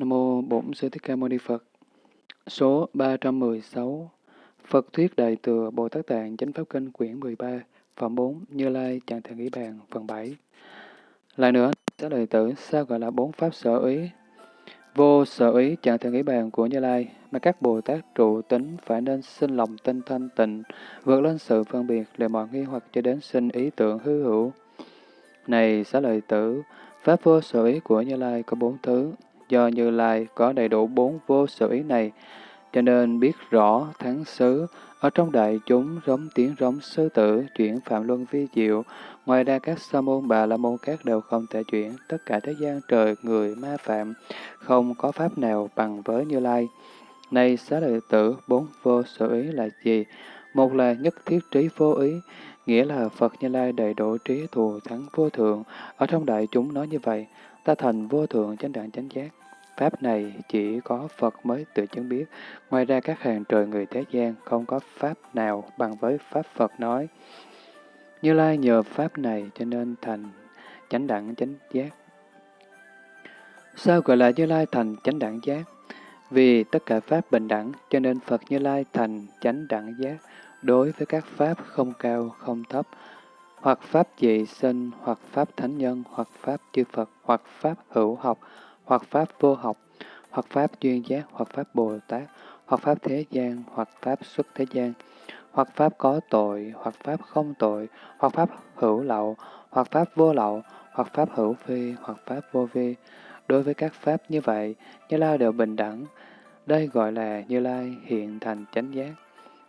Nam mô Bổn Sư Thích Ca Mâu Ni Phật. Số 316. Phật thuyết Đại thừa Bồ Tát Tạng Chánh Pháp Kinh quyển 13, phẩm 4, Như Lai Trạng Thần Ý Bàn, phần 7. Lại nữa, các lời tử sao gọi là bốn pháp sở ý? Vô sở ý trạng thần ý bàn của Như Lai, mà các Bồ Tát trụ tính phải nên sinh lòng tinh thanh tịnh, vượt lên sự phân biệt, để mọi nghi hoặc cho đến sinh ý tưởng hư hữu. Này xá lợi tử, pháp vô sở ý của Như Lai có bốn thứ, do Như Lai có đầy đủ bốn vô sở ý này, cho nên biết rõ thắng xứ, ở trong đại chúng rống tiếng rống sư tử, chuyển phạm luân vi diệu, ngoài ra các sa môn bà la môn các đều không thể chuyển, tất cả thế gian trời, người, ma phạm, không có pháp nào bằng với Như Lai. Này xá lợi tử, bốn vô sở ý là gì? Một là nhất thiết trí vô ý, nghĩa là Phật Như Lai đầy đủ trí thù thắng vô thượng. Ở trong đại chúng nói như vậy, ta thành vô thượng chánh đẳng chánh giác. Pháp này chỉ có Phật mới tự chứng biết, ngoài ra các hàng trời người thế gian không có Pháp nào bằng với Pháp Phật nói. Như Lai nhờ Pháp này cho nên thành chánh đẳng chánh giác. Sao gọi là Như Lai thành chánh đẳng giác? Vì tất cả Pháp bình đẳng, cho nên Phật Như Lai thành chánh đẳng giác đối với các Pháp không cao, không thấp, hoặc Pháp dị sinh, hoặc Pháp thánh nhân, hoặc Pháp chư Phật, hoặc Pháp hữu học, hoặc Pháp vô học, hoặc Pháp duyên giác, hoặc Pháp Bồ Tát, hoặc Pháp thế gian, hoặc Pháp xuất thế gian, hoặc Pháp có tội, hoặc Pháp không tội, hoặc Pháp hữu lậu, hoặc Pháp vô lậu, hoặc Pháp hữu phi, hoặc Pháp vô vi. Đối với các Pháp như vậy, Như Lai đều bình đẳng. Đây gọi là Như Lai hiện thành chánh giác.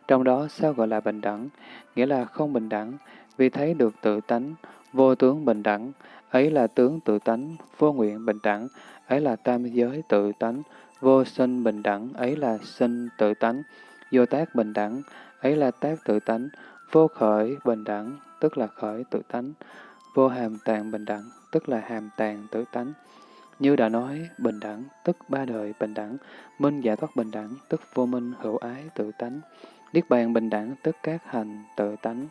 Trong đó sao gọi là bình đẳng? Nghĩa là không bình đẳng, vì thấy được tự tánh, vô tướng bình đẳng, ấy là tướng tự tánh, vô nguyện bình đẳng, ấy là tam giới tự tánh, vô sinh bình đẳng, ấy là sinh tự tánh, vô tác bình đẳng, ấy là tác tự tánh, vô khởi bình đẳng, tức là khởi tự tánh, vô hàm tàng bình đẳng, tức là hàm tàng tự tánh. Như đã nói, bình đẳng, tức ba đời bình đẳng, minh giải thoát bình đẳng, tức vô minh hữu ái tự tánh, niết bàn bình đẳng, tức các hành tự tánh.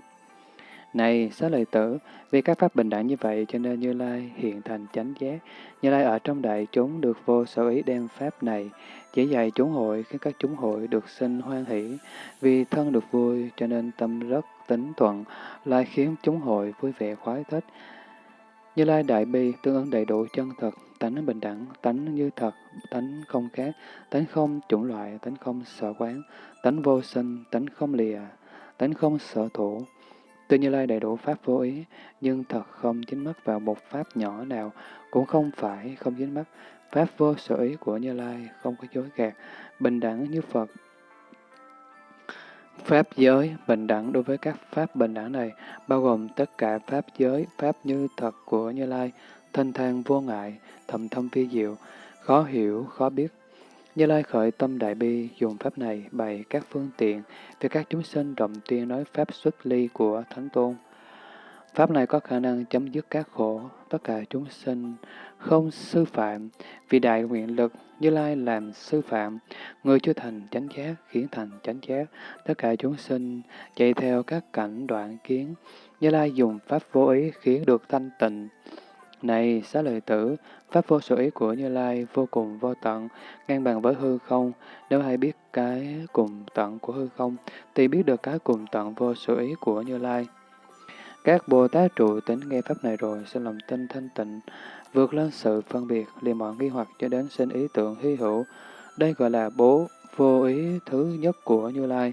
Này, xá lợi tử, vì các pháp bình đẳng như vậy cho nên Như Lai hiện thành chánh giác. Như Lai ở trong đại chúng được vô sở ý đem pháp này, chỉ dạy chúng hội khiến các chúng hội được sinh hoan hỷ. Vì thân được vui cho nên tâm rất tính thuận, lại khiến chúng hội vui vẻ khoái thích. Như Lai đại bi tương ứng đầy đủ chân thật, tánh bình đẳng, tánh như thật, tánh không khác, tánh không chủng loại, tánh không sở quán, tánh vô sinh, tánh không lìa, tánh không sở thủ. Tuy Như Lai đầy đủ Pháp vô ý, nhưng thật không dính mắc vào một Pháp nhỏ nào, cũng không phải không dính mắc. Pháp vô sở ý của Như Lai không có dối gạt, bình đẳng như Phật. Pháp giới bình đẳng đối với các Pháp bình đẳng này, bao gồm tất cả Pháp giới, Pháp như thật của Như Lai, thanh thang vô ngại, thầm thâm phi diệu, khó hiểu, khó biết, như Lai khởi tâm đại bi, dùng pháp này bày các phương tiện để các chúng sinh rộng tuyên nói pháp xuất ly của Thánh Tôn. Pháp này có khả năng chấm dứt các khổ, tất cả chúng sinh không sư phạm, vì đại nguyện lực Như Lai làm sư phạm, người chưa thành chánh giác khiến thành chánh giác, tất cả chúng sinh chạy theo các cảnh đoạn kiến, Như Lai dùng pháp vô ý khiến được thanh tịnh. Này, xá lợi tử, Pháp vô sở ý của Như Lai vô cùng vô tận, ngang bằng với hư không. Nếu hay biết cái cùng tận của hư không, thì biết được cái cùng tận vô sở ý của Như Lai. Các Bồ Tát trụ tính nghe Pháp này rồi, sẽ lòng tin thanh tịnh, vượt lên sự phân biệt, liền mọi nghi hoặc cho đến sinh ý tưởng hy hữu. Đây gọi là bố vô ý thứ nhất của Như Lai.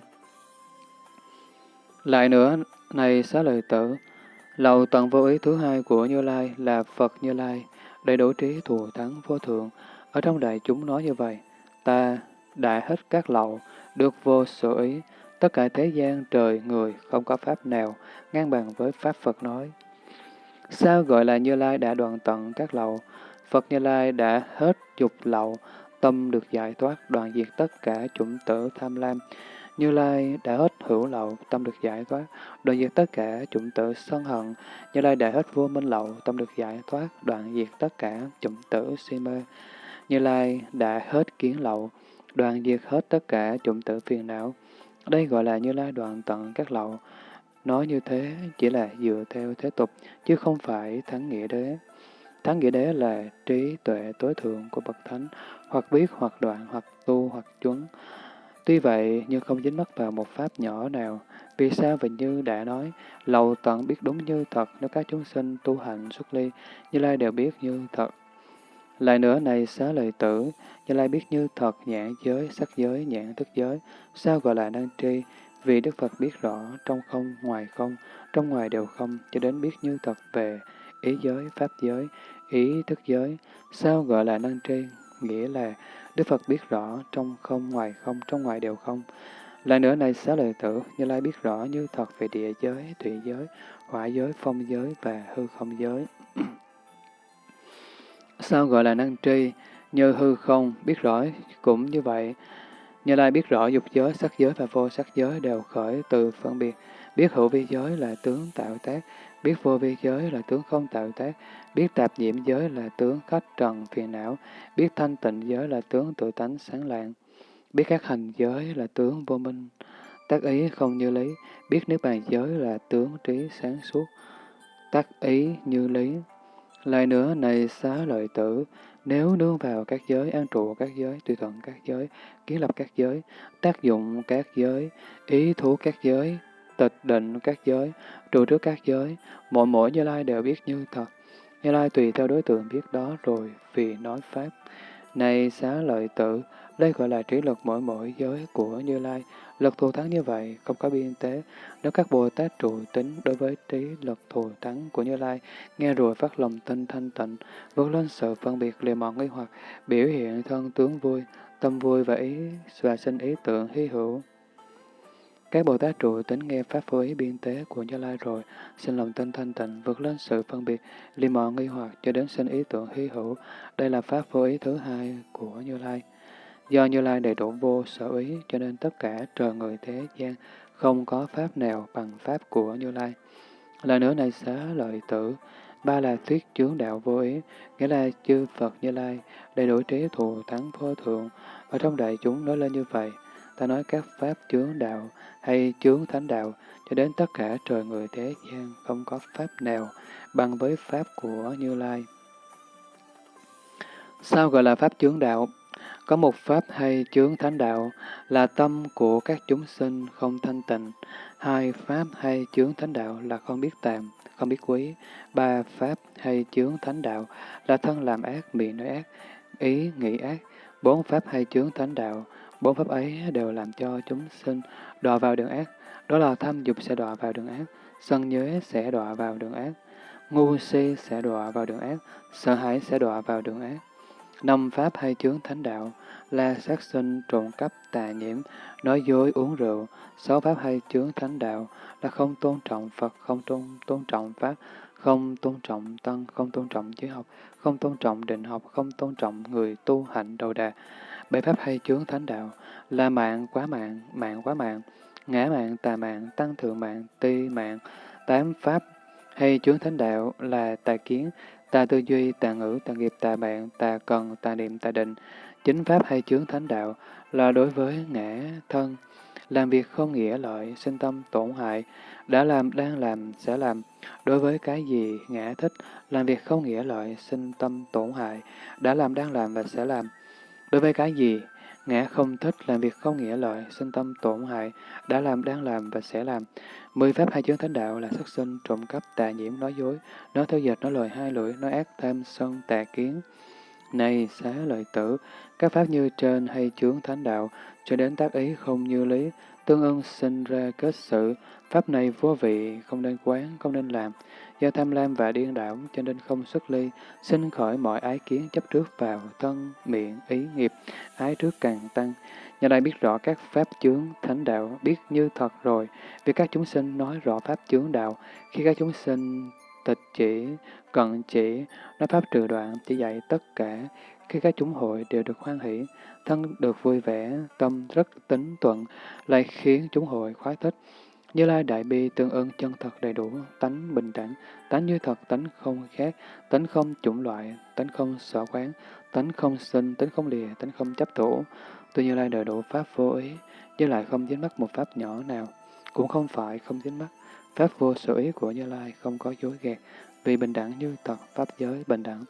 Lại nữa, này xá lợi tử, lầu tận vô ý thứ hai của Như Lai là Phật Như Lai, đầy đủ trí thù thắng vô thượng. Ở trong đại chúng nói như vậy, ta đại hết các lậu, được vô sở ý, tất cả thế gian, trời, người, không có pháp nào ngang bằng với pháp Phật nói. Sao gọi là Như Lai đã đoạn tận các lậu? Phật Như Lai đã hết dục lậu, tâm được giải thoát, đoạn diệt tất cả chủng tử tham lam, như Lai đã hết hữu lậu, tâm được giải thoát, đoạn diệt tất cả chủng tử sân hận. Như Lai đã hết vô minh lậu, tâm được giải thoát, đoạn diệt tất cả chủng tử si mê. Như Lai đã hết kiến lậu, đoạn diệt hết tất cả chủng tử phiền não. Đây gọi là Như Lai đoạn tận các lậu. Nói như thế chỉ là dựa theo thế tục, chứ không phải thắng nghĩa đế. Thắng nghĩa đế là trí tuệ tối thượng của bậc thánh, hoặc biết, hoặc đoạn, hoặc tu, hoặc chuẩn. Tuy vậy, nhưng không dính mắc vào một pháp nhỏ nào. Vì sao? Vì như đã nói, lầu tận biết đúng như thật, nếu các chúng sinh tu hành xuất ly, Như Lai đều biết như thật. Lại nữa này xá lợi tử, Như Lai biết như thật nhãn giới, sắc giới, nhãn thức giới. Sao gọi là năng tri? Vì Đức Phật biết rõ trong không, ngoài không, trong ngoài đều không, cho đến biết như thật về ý giới, pháp giới, ý thức giới. Sao gọi là năng tri? Nghĩa là Đức Phật biết rõ trong không, ngoài không, trong ngoài đều không. Lại nữa này xá lợi tử, Như Lai biết rõ như thật về địa giới, thủy giới, hỏa giới, phong giới và hư không giới. Sao gọi là năng tri? Như hư không, biết rõ cũng như vậy. Như Lai biết rõ dục giới, sắc giới và vô sắc giới đều khởi từ phân biệt. Biết hữu vi giới là tướng tạo tác, biết vô vi giới là tướng không tạo tác, biết tạp nhiễm giới là tướng khách trần phiền não, biết thanh tịnh giới là tướng tự tánh sáng lạng, biết các hành giới là tướng vô minh, tác ý không như lý, biết nước bàn giới là tướng trí sáng suốt, tác ý như lý. Lại nữa, này xá lợi tử, nếu nương vào các giới, an trụ các giới, tùy thuận các giới, kiến lập các giới, tác dụng các giới, ý thú các giới, tịch định các giới, trụ trước các giới, mỗi mỗi Như Lai đều biết như thật. Như Lai tùy theo đối tượng biết đó rồi vì nói Pháp. Này xá lợi tử, đây gọi là trí lực mỗi mỗi giới của Như Lai. Lực thù thắng như vậy, không có biên tế. Nếu các Bồ Tát trụ tính đối với trí lực thù thắng của Như Lai, nghe rồi phát lòng tinh thanh tịnh, vượt lên sự phân biệt lìa mọn nghi hoặc, biểu hiện thân tướng vui, tâm vui và ý và sinh ý tưởng hy hữu. Các Bồ Tát trụ tính nghe Pháp phối ý biên tế của Như Lai rồi, xin lòng tinh thanh tịnh, vượt lên sự phân biệt, li mòn nghi hoặc cho đến sinh ý tưởng hy hữu. Đây là Pháp phối ý thứ hai của Như Lai. Do Như Lai đầy đủ vô sở ý, cho nên tất cả trời người thế gian không có Pháp nào bằng Pháp của Như Lai. Là nữa này xá lợi tử, ba là thuyết chướng đạo vô ý, nghĩa là chư Phật Như Lai, đầy đủ trí thù thắng vô thượng. Ở trong đại chúng nói lên như vậy, ta nói các Pháp chướng đạo hay chướng thánh đạo, cho đến tất cả trời người thế gian không có Pháp nào bằng với Pháp của Như Lai. Sao gọi là Pháp chướng đạo? Có một pháp hay chướng thánh đạo là tâm của các chúng sinh không thanh tịnh. Hai pháp hay chướng thánh đạo là không biết tạm, không biết quý. Ba pháp hay chướng thánh đạo là thân làm ác, miệng nói ác, ý nghĩ ác. Bốn pháp hay chướng thánh đạo, bốn pháp ấy đều làm cho chúng sinh đọa vào đường ác. Đó là tham dục sẽ đọa vào đường ác, sân nhớ sẽ đọa vào đường ác, ngu si sẽ đọa vào đường ác, sợ hãi sẽ đọa vào đường ác. Năm pháp hay chướng thánh đạo là sát sinh, trộm cắp, tà nhiễm, nói dối, uống rượu. Sáu pháp hay chướng thánh đạo là không tôn trọng Phật, không tôn, tôn trọng Pháp, không tôn trọng Tăng, không tôn trọng giới học, không tôn trọng định học, không tôn trọng người tu hạnh đầu đà. Bảy pháp hay chướng thánh đạo là mạng quá mạng, mạng quá mạng, ngã mạng, tà mạng, tăng thượng mạng, ti mạng. Tám pháp hay chướng thánh đạo là tà kiến, tà tư duy, tà ngữ, tà nghiệp, tà bạn, tà cần, tà niệm, tà định. Chính pháp hay chướng thánh đạo là đối với ngã thân, làm việc không nghĩa lợi, sinh tâm tổn hại, đã làm, đang làm, sẽ làm. Đối với cái gì ngã thích, làm việc không nghĩa lợi, sinh tâm tổn hại, đã làm, đang làm và sẽ làm. Đối với cái gì ngã không thích, làm việc không nghĩa lợi, sinh tâm tổn hại, đã làm, đang làm và sẽ làm. Mười pháp hai chướng thánh đạo là sắc sinh, trộm cắp, tà nhiễm, nói dối, nói theo dệt, nói lời hai lưỡi, nói ác, tham, sân, tà kiến. Này xá lợi tử, các pháp như trên hay chướng thánh đạo, cho đến tác ý không như lý, tương ưng sinh ra kết sự, pháp này vô vị, không nên quán, không nên làm. Do tham lam và điên đảo, cho nên không xuất ly, sinh khỏi mọi ái kiến chấp trước vào thân, miệng, ý, nghiệp, ái trước càng tăng. Nhà đây biết rõ các pháp chướng, thánh đạo, biết như thật rồi, vì các chúng sinh nói rõ pháp chướng đạo, khi các chúng sinh tịch chỉ, cận chỉ, nói pháp trừ đoạn, chỉ dạy tất cả, khi các chúng hội đều được hoan hỷ, thân được vui vẻ, tâm rất tính tuận, lại khiến chúng hội khoái thích. Như Lai Đại Bi tương ưng chân thật đầy đủ, tánh bình đẳng, tánh như thật, tánh không khác, tánh không chủng loại, tánh không sở quán, tánh không sinh, tánh không lìa, tánh không chấp thủ. Tuy Như Lai đầy đủ Pháp vô ý, Như lại không dính mắc một Pháp nhỏ nào, cũng không phải không dính mắc. Pháp vô sở ý của Như Lai không có dối gạt, vì bình đẳng như thật, pháp giới bình đẳng.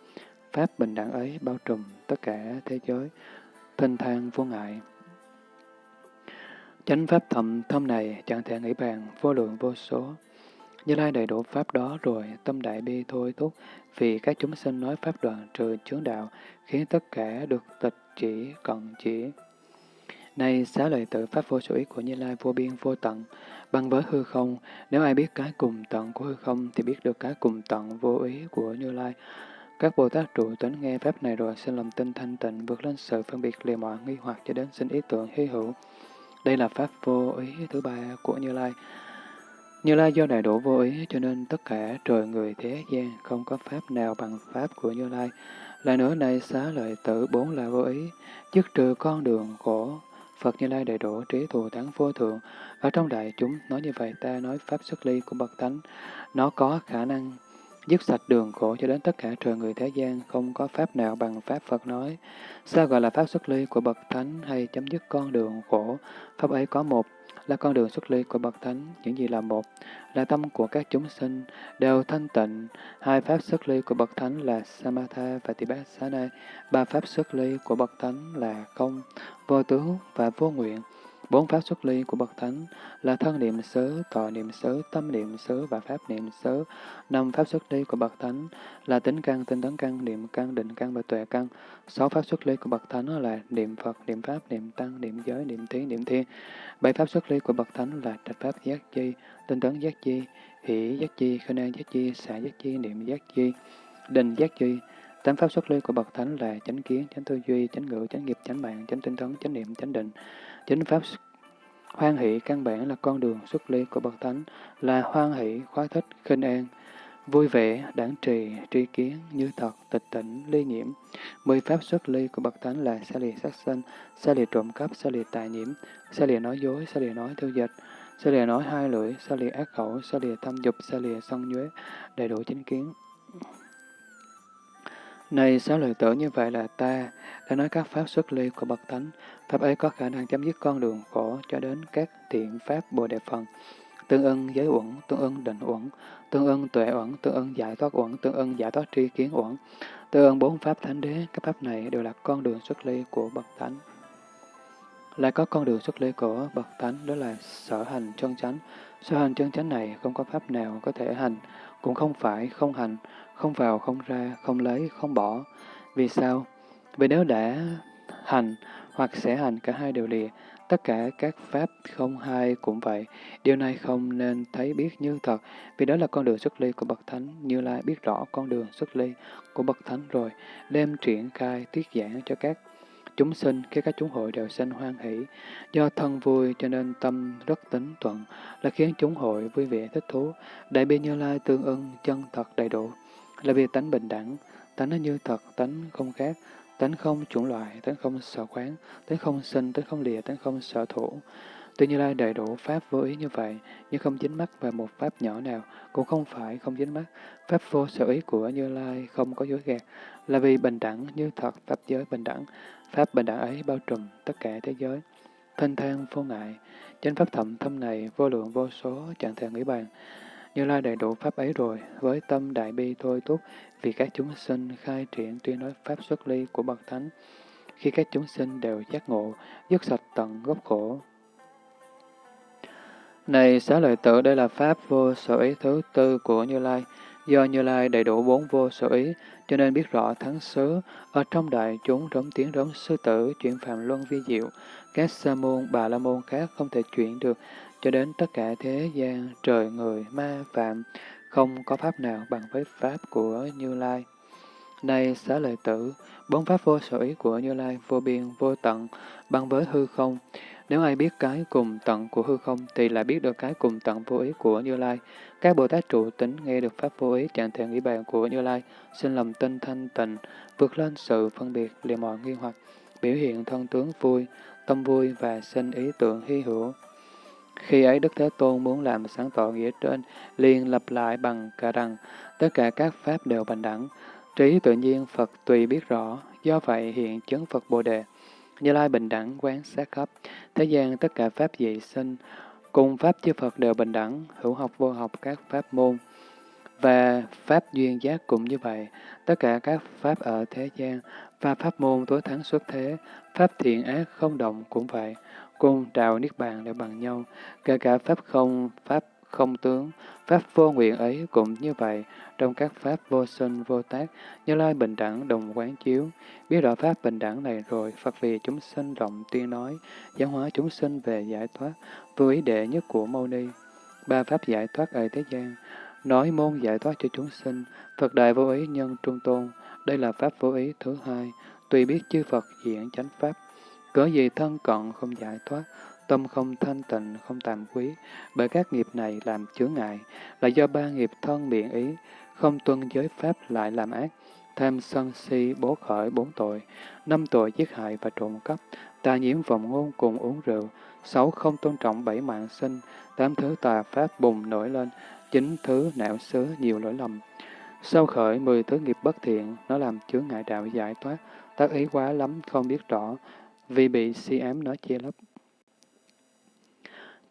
Pháp bình đẳng ấy bao trùm tất cả thế giới, thanh thang vô ngại. Chánh pháp thầm thâm này chẳng thể nghĩ bàn, vô lượng vô số. Như Lai đầy đủ pháp đó rồi, tâm đại bi thôi thúc, vì các chúng sinh nói pháp đoạn trừ chướng đạo, khiến tất cả được tịch chỉ, cận chỉ. Này xá lợi tự pháp vô sở ý của Như Lai vô biên vô tận, bằng với hư không, nếu ai biết cái cùng tận của hư không thì biết được cái cùng tận vô ý của Như Lai. Các Bồ Tát trụ tính nghe pháp này rồi xin lòng tin thanh tịnh vượt lên sự phân biệt lìa mọi nghi hoặc cho đến sinh ý tưởng hy hữu. Đây là pháp vô ý thứ ba của Như Lai. Như Lai do đại độ vô ý cho nên tất cả trời người thế gian không có pháp nào bằng pháp của Như Lai. Lại nữa này xá lợi tử bốn là vô ý, dứt trừ con đường khổ. Phật Như Lai đầy độ trí thù thắng vô thượng. Ở trong đại chúng nói như vậy ta nói pháp xuất ly của bậc thánh. Nó có khả năng dứt sạch đường khổ cho đến tất cả trời người thế gian, không có pháp nào bằng pháp Phật nói. Sao gọi là pháp xuất ly của bậc thánh hay chấm dứt con đường khổ? Pháp ấy có một, là con đường xuất ly của bậc thánh, những gì là một, là tâm của các chúng sinh, đều thanh tịnh. Hai pháp xuất ly của bậc thánh là Samatha và Tibassana, ba pháp xuất ly của bậc thánh là không, vô tướng và vô nguyện. Bốn pháp xuất ly của Bậc Thánh là thân niệm xứ, tọa niệm xứ, tâm niệm xứ và pháp niệm xứ. Năm pháp xuất ly của Bậc Thánh là tính căn, tinh tấn căn, niệm căn, định căn và tuệ căn. Sáu pháp xuất ly của Bậc Thánh là niệm Phật, niệm Pháp, niệm Tăng, niệm Giới, niệm Thí, niệm Thiên. Bảy pháp xuất ly của Bậc Thánh là trạch pháp giác chi, tinh tấn giác chi, hỷ giác chi, khinh an giác chi, xả giác chi, niệm giác chi, định giác chi. Tám pháp xuất ly của Bậc Thánh là chánh kiến, chánh tư duy, chánh ngữ, chánh nghiệp, chánh mạng, chánh tinh tấn, chánh niệm, chánh định. Chính pháp hoan hỷ căn bản là con đường xuất ly của Bậc Thánh, là hoan hỷ, khoái thích, khinh an, vui vẻ, đảng trì, tri kiến, như thật, tịch tỉnh, ly nhiễm. Mười pháp xuất ly của Bậc Thánh là xa lìa sát sinh, xa lìa trộm cắp, xa lìa tài nhiễm, xa lìa nói dối, xa lìa nói tiêu dịch, xa lìa nói hai lưỡi, xa lìa ác khẩu, xa lìa tham dục, xa lìa sân nhuế, đầy đủ chính kiến. Này sáu lời tử như vậy là ta đã nói các pháp xuất ly của Bậc Thánh. Pháp ấy có khả năng chấm dứt con đường khổ cho đến các thiện pháp Bồ Đề Phần. Tương ưng giới uẩn, tương ưng định uẩn, tương ưng tuệ uẩn, tương ưng giải thoát uẩn, tương ưng giải thoát tri kiến uẩn. Tương ưng bốn pháp thánh đế, các pháp này đều là con đường xuất ly của Bậc Thánh. Lại có con đường xuất ly của Bậc Thánh, đó là sở hành chân chánh. Sở hành chân chánh này không có pháp nào có thể hành, cũng không phải không hành, không vào, không ra, không lấy, không bỏ. Vì sao? Vì nếu đã hành hoặc sẽ hành cả hai đều lìa, tất cả các pháp không hai cũng vậy. Điều này không nên thấy biết như thật, vì đó là con đường xuất ly của Bậc Thánh. Như Lai biết rõ con đường xuất ly của Bậc Thánh rồi, đem triển khai tiết giảng cho các chúng sinh, khi các chúng hội đều sinh hoan hỷ. Do thân vui cho nên tâm rất tính thuận, là khiến chúng hội vui vẻ thích thú. Đại bi Như Lai tương ưng, chân thật đầy đủ là vì tánh bình đẳng, tánh nó như thật, tánh không khác, tánh không chủng loại, tánh không sở khoáng, tánh không sinh, tánh không lìa, tánh không sở thủ. Tuy Như Lai đầy đủ Pháp vô ý như vậy, nhưng không dính mắc vào một Pháp nhỏ nào, cũng không phải không dính mắc. Pháp vô sở ý của Như Lai không có dối gạt, là vì bình đẳng như thật, Pháp giới bình đẳng. Pháp bình đẳng ấy bao trùm tất cả thế giới. Thanh thang vô ngại, trên Pháp thậm thâm này vô lượng vô số chẳng thể nghĩ bàn. Như Lai đầy đủ Pháp ấy rồi, với tâm đại bi thôi thúc, vì các chúng sinh khai triển tuyên nói Pháp xuất ly của Bậc Thánh, khi các chúng sinh đều giác ngộ, dứt sạch tận gốc khổ. Này xá lợi tử, đây là Pháp vô sở ý thứ tư của Như Lai. Do Như Lai đầy đủ bốn vô sở ý, cho nên biết rõ thắng xứ, ở trong đại chúng rống tiếng rống sư tử, chuyển phạm luân vi diệu, các sa môn, bà la môn khác không thể chuyển được, cho đến tất cả thế gian, trời người, ma, phạm, không có pháp nào bằng với pháp của Như Lai. Này xá lợi tử, bốn pháp vô sở ý của Như Lai vô biên, vô tận, bằng với hư không. Nếu ai biết cái cùng tận của hư không, thì lại biết được cái cùng tận vô ý của Như Lai. Các Bồ Tát trụ tính nghe được pháp vô ý trạng thể nghĩ bàn của Như Lai, xin lòng tinh thanh tịnh, vượt lên sự phân biệt, liền mọi nghi hoặc, biểu hiện thân tướng vui, tâm vui và sinh ý tưởng hy hữu. Khi ấy Đức Thế Tôn muốn làm sáng tỏ nghĩa trên, liền lập lại bằng cả rằng tất cả các pháp đều bình đẳng. Trí tự nhiên Phật tùy biết rõ, do vậy hiện chứng Phật Bồ Đề. Như Lai bình đẳng quán sát khắp, thế gian tất cả pháp dị sinh, cùng pháp chư Phật đều bình đẳng, hữu học vô học các pháp môn. Và Pháp duyên giác cũng như vậy. Tất cả các Pháp ở thế gian và Pháp môn tối thắng xuất thế, Pháp thiện ác không động cũng vậy. Cung trào Niết Bàn đều bằng nhau. Kể cả Pháp không, Pháp không tướng, Pháp vô nguyện ấy cũng như vậy. Trong các Pháp vô sinh, vô tác, Như Lai bình đẳng đồng quán chiếu. Biết rõ Pháp bình đẳng này rồi, Phật vì chúng sinh rộng tuyên nói, giáo hóa chúng sinh về giải thoát, vô ý đệ nhất của Mâu Ni. Ba Pháp giải thoát ở thế gian, nói môn giải thoát cho chúng sinh, Phật Đại Vô Ý Nhân Trung Tôn, đây là Pháp vô ý thứ hai, tùy biết chư Phật diễn chánh Pháp, cớ gì thân cận không giải thoát, tâm không thanh tịnh, không tàm quý, bởi các nghiệp này làm chướng ngại, là do ba nghiệp thân miệng ý, không tuân giới Pháp lại làm ác, tham sân si bố khởi bốn tội, năm tội giết hại và trộm cắp, tà nhiễm vọng ngôn cùng uống rượu, sáu không tôn trọng bảy mạng sinh, tám thứ tà pháp bùng nổi lên, chín thứ não xứ nhiều lỗi lầm. Sau khởi mười thứ nghiệp bất thiện, nó làm chướng ngại đạo giải thoát, tác ý quá lắm không biết rõ, vì bị si ám nó che lấp.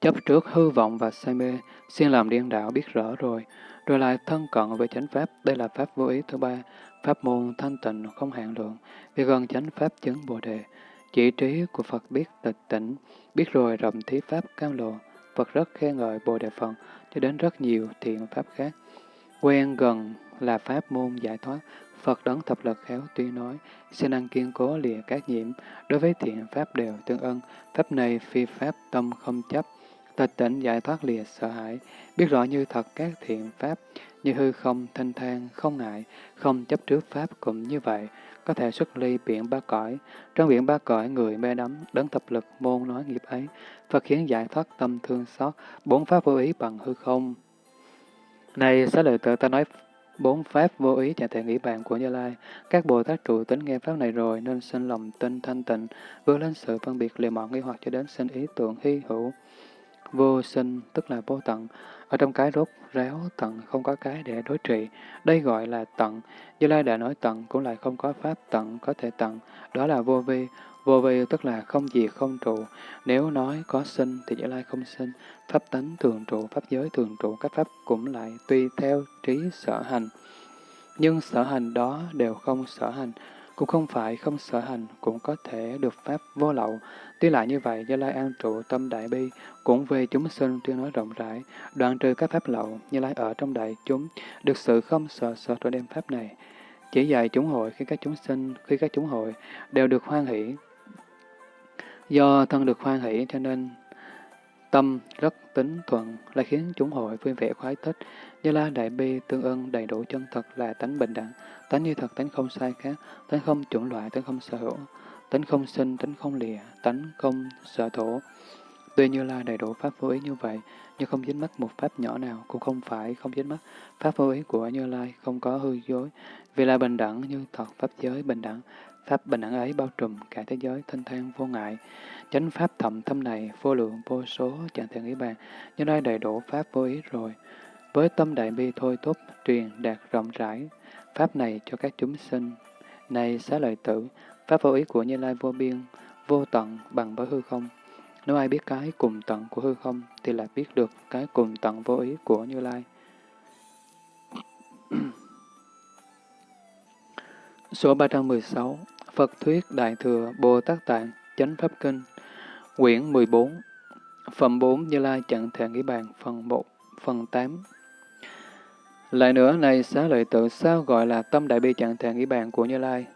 Chấp trước hư vọng và say mê, xin làm điên đạo biết rõ rồi, rồi lại thân cận với chánh pháp, đây là pháp vô ý thứ ba, pháp môn thanh tịnh không hạn lượng, vì gần chánh pháp chứng bồ đề. Chỉ trí của Phật biết tịch tỉnh, biết rồi rộng thí pháp cao lộ, Phật rất khen ngợi bồ đề phần, cho đến rất nhiều thiện pháp khác. Quen gần là pháp môn giải thoát, Phật đấng thập lực khéo tuy nói, xin ăn kiên cố lìa các nhiễm, đối với thiện pháp đều tương ân, pháp này phi pháp tâm không chấp, tịch tỉnh giải thoát lìa sợ hãi, biết rõ như thật các thiện pháp, như hư không, thanh thang, không ngại, không chấp trước pháp cũng như vậy, có thể xuất ly biển ba cõi. Trong biển ba cõi, người mê đắm, đấng thập lực môn nói nghiệp ấy, Phật khiến giải thoát tâm thương xót, bốn pháp vô ý bằng hư không. Này, xá lợi tự ta nói bốn pháp vô ý chẳng thể nghĩ bàn của Như Lai. Các Bồ Tát trụ tính nghe pháp này rồi nên sinh lòng tinh thanh tịnh, vượt lên sự phân biệt liều mọi nghi hoặc cho đến sinh ý tưởng hy hữu. Vô sinh tức là vô tận. Ở trong cái rốt ráo tận không có cái để đối trị. Đây gọi là tận. Như Lai đã nói tận cũng lại không có pháp tận có thể tận. Đó là vô vi. Vô vi tức là không gì không trụ. Nếu nói có sinh thì Như Lai không sinh. Pháp tánh thường trụ, pháp giới thường trụ. Các pháp cũng lại tùy theo trí sở hành. Nhưng sở hành đó đều không sở hành. Cũng không phải không sở hành, cũng có thể được pháp vô lậu. Tuy lại như vậy, Như Lai an trụ tâm đại bi, cũng về chúng sinh tuyên nói rộng rãi, đoạn trừ các pháp lậu, Như Lai ở trong đại chúng, được sự không sợ sợ trong đem pháp này. Chỉ dạy chúng hội khi các chúng sinh, khi các chúng hội đều được hoan hỷ. Do thân được hoan hỷ cho nên tâm rất tính thuận là khiến chúng hội vui vẻ khoái thích. Như la đại bi tương ưng đầy đủ chân thật là tánh bình đẳng, tánh như thật, tánh không sai khác, tánh không chủng loại, tánh không sở hữu, tánh không sinh, tánh không lìa, tánh không sở thổ. Tuy Như Lai đầy đủ pháp vô ý như vậy, nhưng không dính mắc một pháp nhỏ nào, cũng không phải không dính mắc pháp vô ý của Như Lai, không có hư dối, vì là bình đẳng như thật pháp giới bình đẳng, pháp bình đẳng ấy bao trùm cả thế giới thanh thang vô ngại. Chánh pháp thậm thâm này, vô lượng vô số, chẳng thể nghĩ bàn, Như Lai đầy đủ pháp vô ý rồi. Với tâm đại bi thôi thúc, truyền đạt rộng rãi, pháp này cho các chúng sinh. Này xá lợi tử, pháp vô ý của Như Lai vô biên, vô tận bằng với hư không. Nếu ai biết cái cùng tận của hư không, thì là biết được cái cùng tận vô ý của Như Lai. Số 316 Phật Thuyết Đại Thừa Bồ Tát Tạng Chánh Pháp Kinh Quyển 14 Phẩm 4 Như Lai Chẳng Thể Nghĩ Bàn Phần 1 Phần 8 Lại nữa, này xá lợi tự sao gọi là tâm đại bi chẳng thể nghĩ bàn của Như Lai?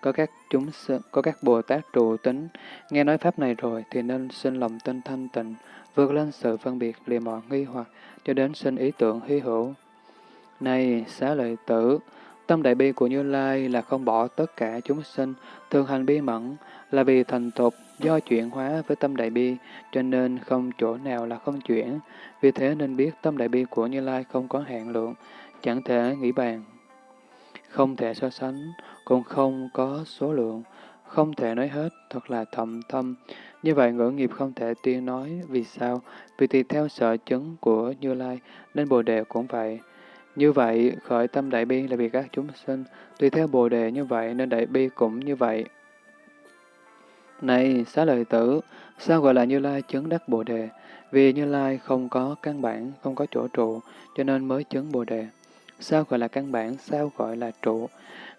Có các chúng có các Bồ Tát trụ tính, nghe nói Pháp này rồi thì nên sinh lòng tinh thanh tịnh, vượt lên sự phân biệt lìa mọi nghi hoặc, cho đến sinh ý tưởng hy hữu. Này, xá lợi tử, tâm đại bi của Như Lai là không bỏ tất cả chúng sinh, thường hành bi mẫn, là vì thành tục do chuyển hóa với tâm đại bi, cho nên không chỗ nào là không chuyển. Vì thế nên biết tâm đại bi của Như Lai không có hạn lượng, chẳng thể nghĩ bàn, không thể so sánh, cũng không có số lượng, không thể nói hết, thật là thầm thâm. Như vậy ngữ nghiệp không thể tiên nói, vì sao? Vì tùy theo sở chứng của Như Lai, nên Bồ Đề cũng vậy. Như vậy, khởi tâm đại bi là vì các chúng sinh, tùy theo Bồ Đề như vậy nên đại bi cũng như vậy. Này, xá lợi tử, sao gọi là Như Lai chứng đắc Bồ Đề? Vì Như Lai không có căn bản, không có chỗ trụ, cho nên mới chứng Bồ Đề. sao gọi là căn bản, sao gọi là trụ.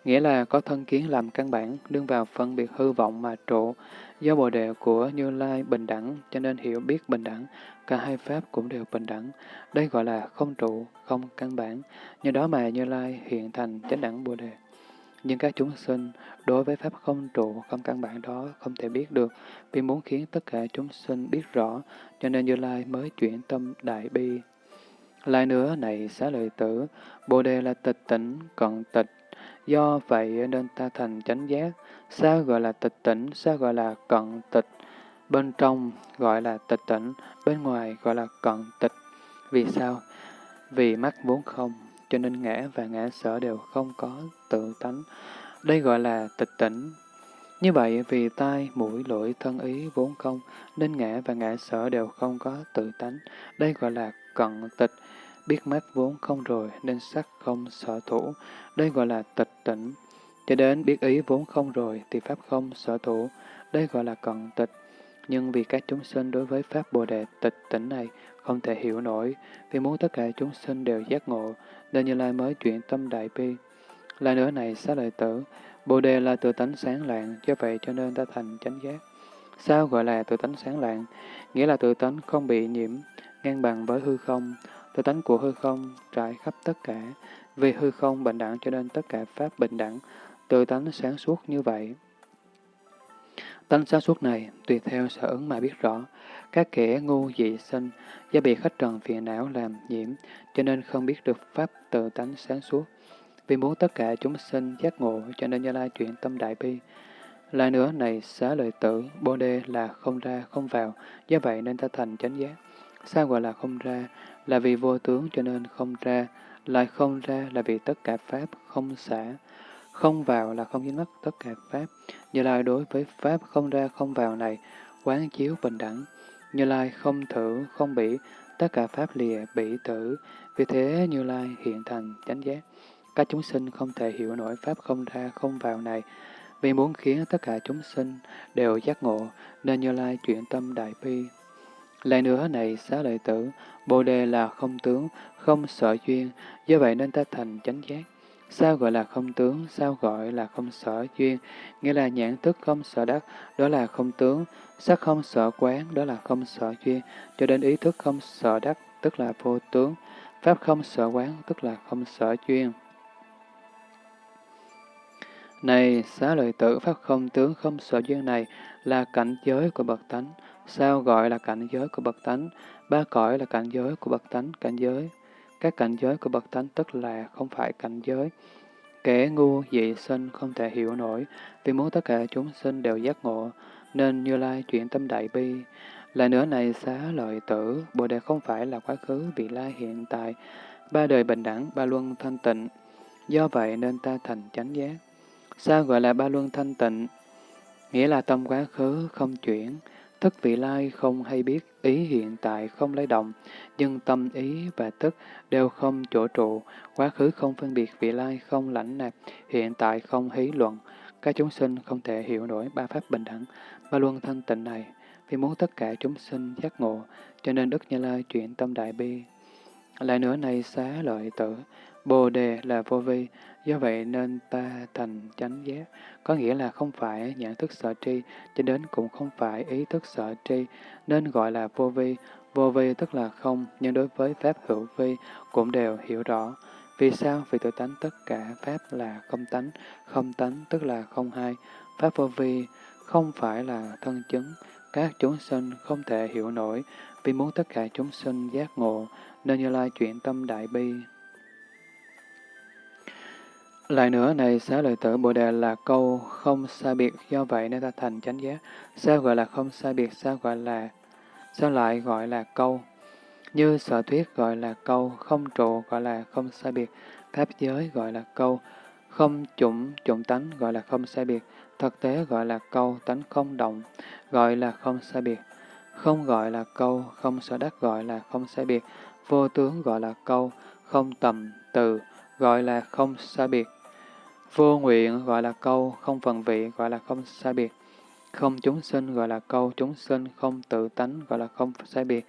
Nghĩa là có thân kiến làm căn bản, đương vào phân biệt hư vọng mà trụ. Do bồ đề của Như Lai bình đẳng, cho nên hiểu biết bình đẳng, cả hai pháp cũng đều bình đẳng. Đây gọi là không trụ, không căn bản. Nhờ đó mà Như Lai hiện thành chánh đẳng bồ đề. Nhưng các chúng sinh đối với pháp không trụ, không căn bản đó không thể biết được, vì muốn khiến tất cả chúng sinh biết rõ, cho nên Như Lai mới chuyển tâm đại bi. Lại nữa này xá lợi tử, Bồ Đề là tịch tỉnh, cận tịch, do vậy nên ta thành chánh giác. Sao gọi là tịch tỉnh, sao gọi là cận tịch? Bên trong gọi là tịch tỉnh, bên ngoài gọi là cận tịch. Vì sao? Vì mắt vốn không, cho nên ngã và ngã sở đều không có tự tánh. Đây gọi là tịch tỉnh. Như vậy, vì tai, mũi, lưỡi, thân ý vốn không, nên ngã và ngã sở đều không có tự tánh. Đây gọi là cận tịch. Biết mắt vốn không rồi, nên sắc không sở thủ. Đây gọi là tịch tỉnh. Cho đến biết ý vốn không rồi, thì pháp không sở thủ. Đây gọi là cận tịch. Nhưng vì các chúng sinh đối với Pháp Bồ Đề tịch tỉnh này không thể hiểu nổi, vì muốn tất cả chúng sinh đều giác ngộ, nên Như Lai mới chuyển tâm đại bi. Lại nữa này, xá lợi tử, Bồ Đề là tự tánh sáng lạng, do vậy cho nên ta thành chánh giác. Sao gọi là tự tánh sáng lạng? Nghĩa là tự tánh không bị nhiễm, ngang bằng với hư không. Tự tánh của hư không trải khắp tất cả. Vì hư không bình đẳng cho nên tất cả Pháp bình đẳng. Tự tánh sáng suốt như vậy. Tánh sáng suốt này tùy theo sở ứng mà biết rõ. Các kẻ ngu dị sinh, do bị khách trần phiền não làm nhiễm, cho nên không biết được Pháp tự tánh sáng suốt. Vì muốn tất cả chúng sinh giác ngộ, cho nên Như Lai chuyển tâm đại bi. Lại nữa này, xá lợi tử, bồ đề là không ra, không vào, do vậy nên ta thành chánh giác. Sao gọi là không ra? Là vì vô tướng cho nên không ra, lại không ra là vì tất cả Pháp không xả. Không vào là không dính mất tất cả Pháp. Như Lai đối với Pháp không ra không vào này, quán chiếu bình đẳng. Như Lai không thử, không bị tất cả Pháp lìa bị tử. Vì thế Như Lai hiện thành chánh giác. Các chúng sinh không thể hiểu nổi Pháp không ra không vào này, vì muốn khiến tất cả chúng sinh đều giác ngộ, nên Như Lai chuyển tâm đại bi. Lại nữa này, xá lợi tử, Bồ Đề là không tướng, không sở duyên, do vậy nên ta thành chánh giác. Sao gọi là không tướng, sao gọi là không sở duyên, nghĩa là nhãn thức không sở đắc, đó là không tướng, sắc không sợ quán, đó là không sợ duyên, cho đến ý thức không sợ đắc, tức là vô tướng, pháp không sợ quán, tức là không sợ duyên. Này, xá lợi tử pháp không tướng không sợ duyên này là cảnh giới của bậc tánh. Sao gọi là cảnh giới của bậc tánh? Ba cõi là cảnh giới của bậc tánh, cảnh giới. Các cảnh giới của bậc tánh tức là không phải cảnh giới. Kẻ ngu dị sinh không thể hiểu nổi, vì muốn tất cả chúng sinh đều giác ngộ, nên Như Lai chuyển tâm đại bi. Lại nữa này xá lợi tử, Bồ Đề không phải là quá khứ, vị lai hiện tại, ba đời bình đẳng, ba luân thanh tịnh. Do vậy nên ta thành chánh giác. Sao gọi là ba luân thanh tịnh? Nghĩa là tâm quá khứ không chuyển, thức vị lai không hay biết, ý hiện tại không lấy động, nhưng tâm ý và thức đều không chỗ trụ, quá khứ không phân biệt vị lai không lãnh nạp, hiện tại không hí luận. Các chúng sinh không thể hiểu nổi ba pháp bình đẳng, ba luân thanh tịnh này, vì muốn tất cả chúng sinh giác ngộ, cho nên Đức Như Lai chuyển tâm đại bi. Lại nữa này xá lợi tử, Bồ đề là vô vi, do vậy nên ta thành chánh giác, có nghĩa là không phải nhận thức sở tri, cho đến cũng không phải ý thức sở tri, nên gọi là vô vi. Vô vi tức là không, nhưng đối với Pháp hữu vi cũng đều hiểu rõ. Vì sao? Vì tự tánh tất cả Pháp là không tánh, không tánh tức là không hai. Pháp vô vi không phải là thân chứng, các chúng sinh không thể hiểu nổi, vì muốn tất cả chúng sinh giác ngộ, nên Như Lai chuyển tâm đại bi. Lại nữa này, xá lợi tử Bồ Đề là câu không sai biệt, do vậy nên ta thành chánh giác. Sao gọi là không sai biệt, sao gọi là, sao lại gọi là câu? Như sở thuyết gọi là câu, không trụ gọi là không sai biệt, pháp giới gọi là câu, không chủng, chủng tánh gọi là không sai biệt, thực tế gọi là câu, tánh không động, gọi là không sai biệt. Không gọi là câu, không sở đắc gọi là không sai biệt, vô tướng gọi là câu, không tầm, từ, gọi là không sai biệt. Vô nguyện gọi là câu, không phần vị gọi là không sai biệt. Không chúng sinh gọi là câu, chúng sinh không tự tánh gọi là không sai biệt.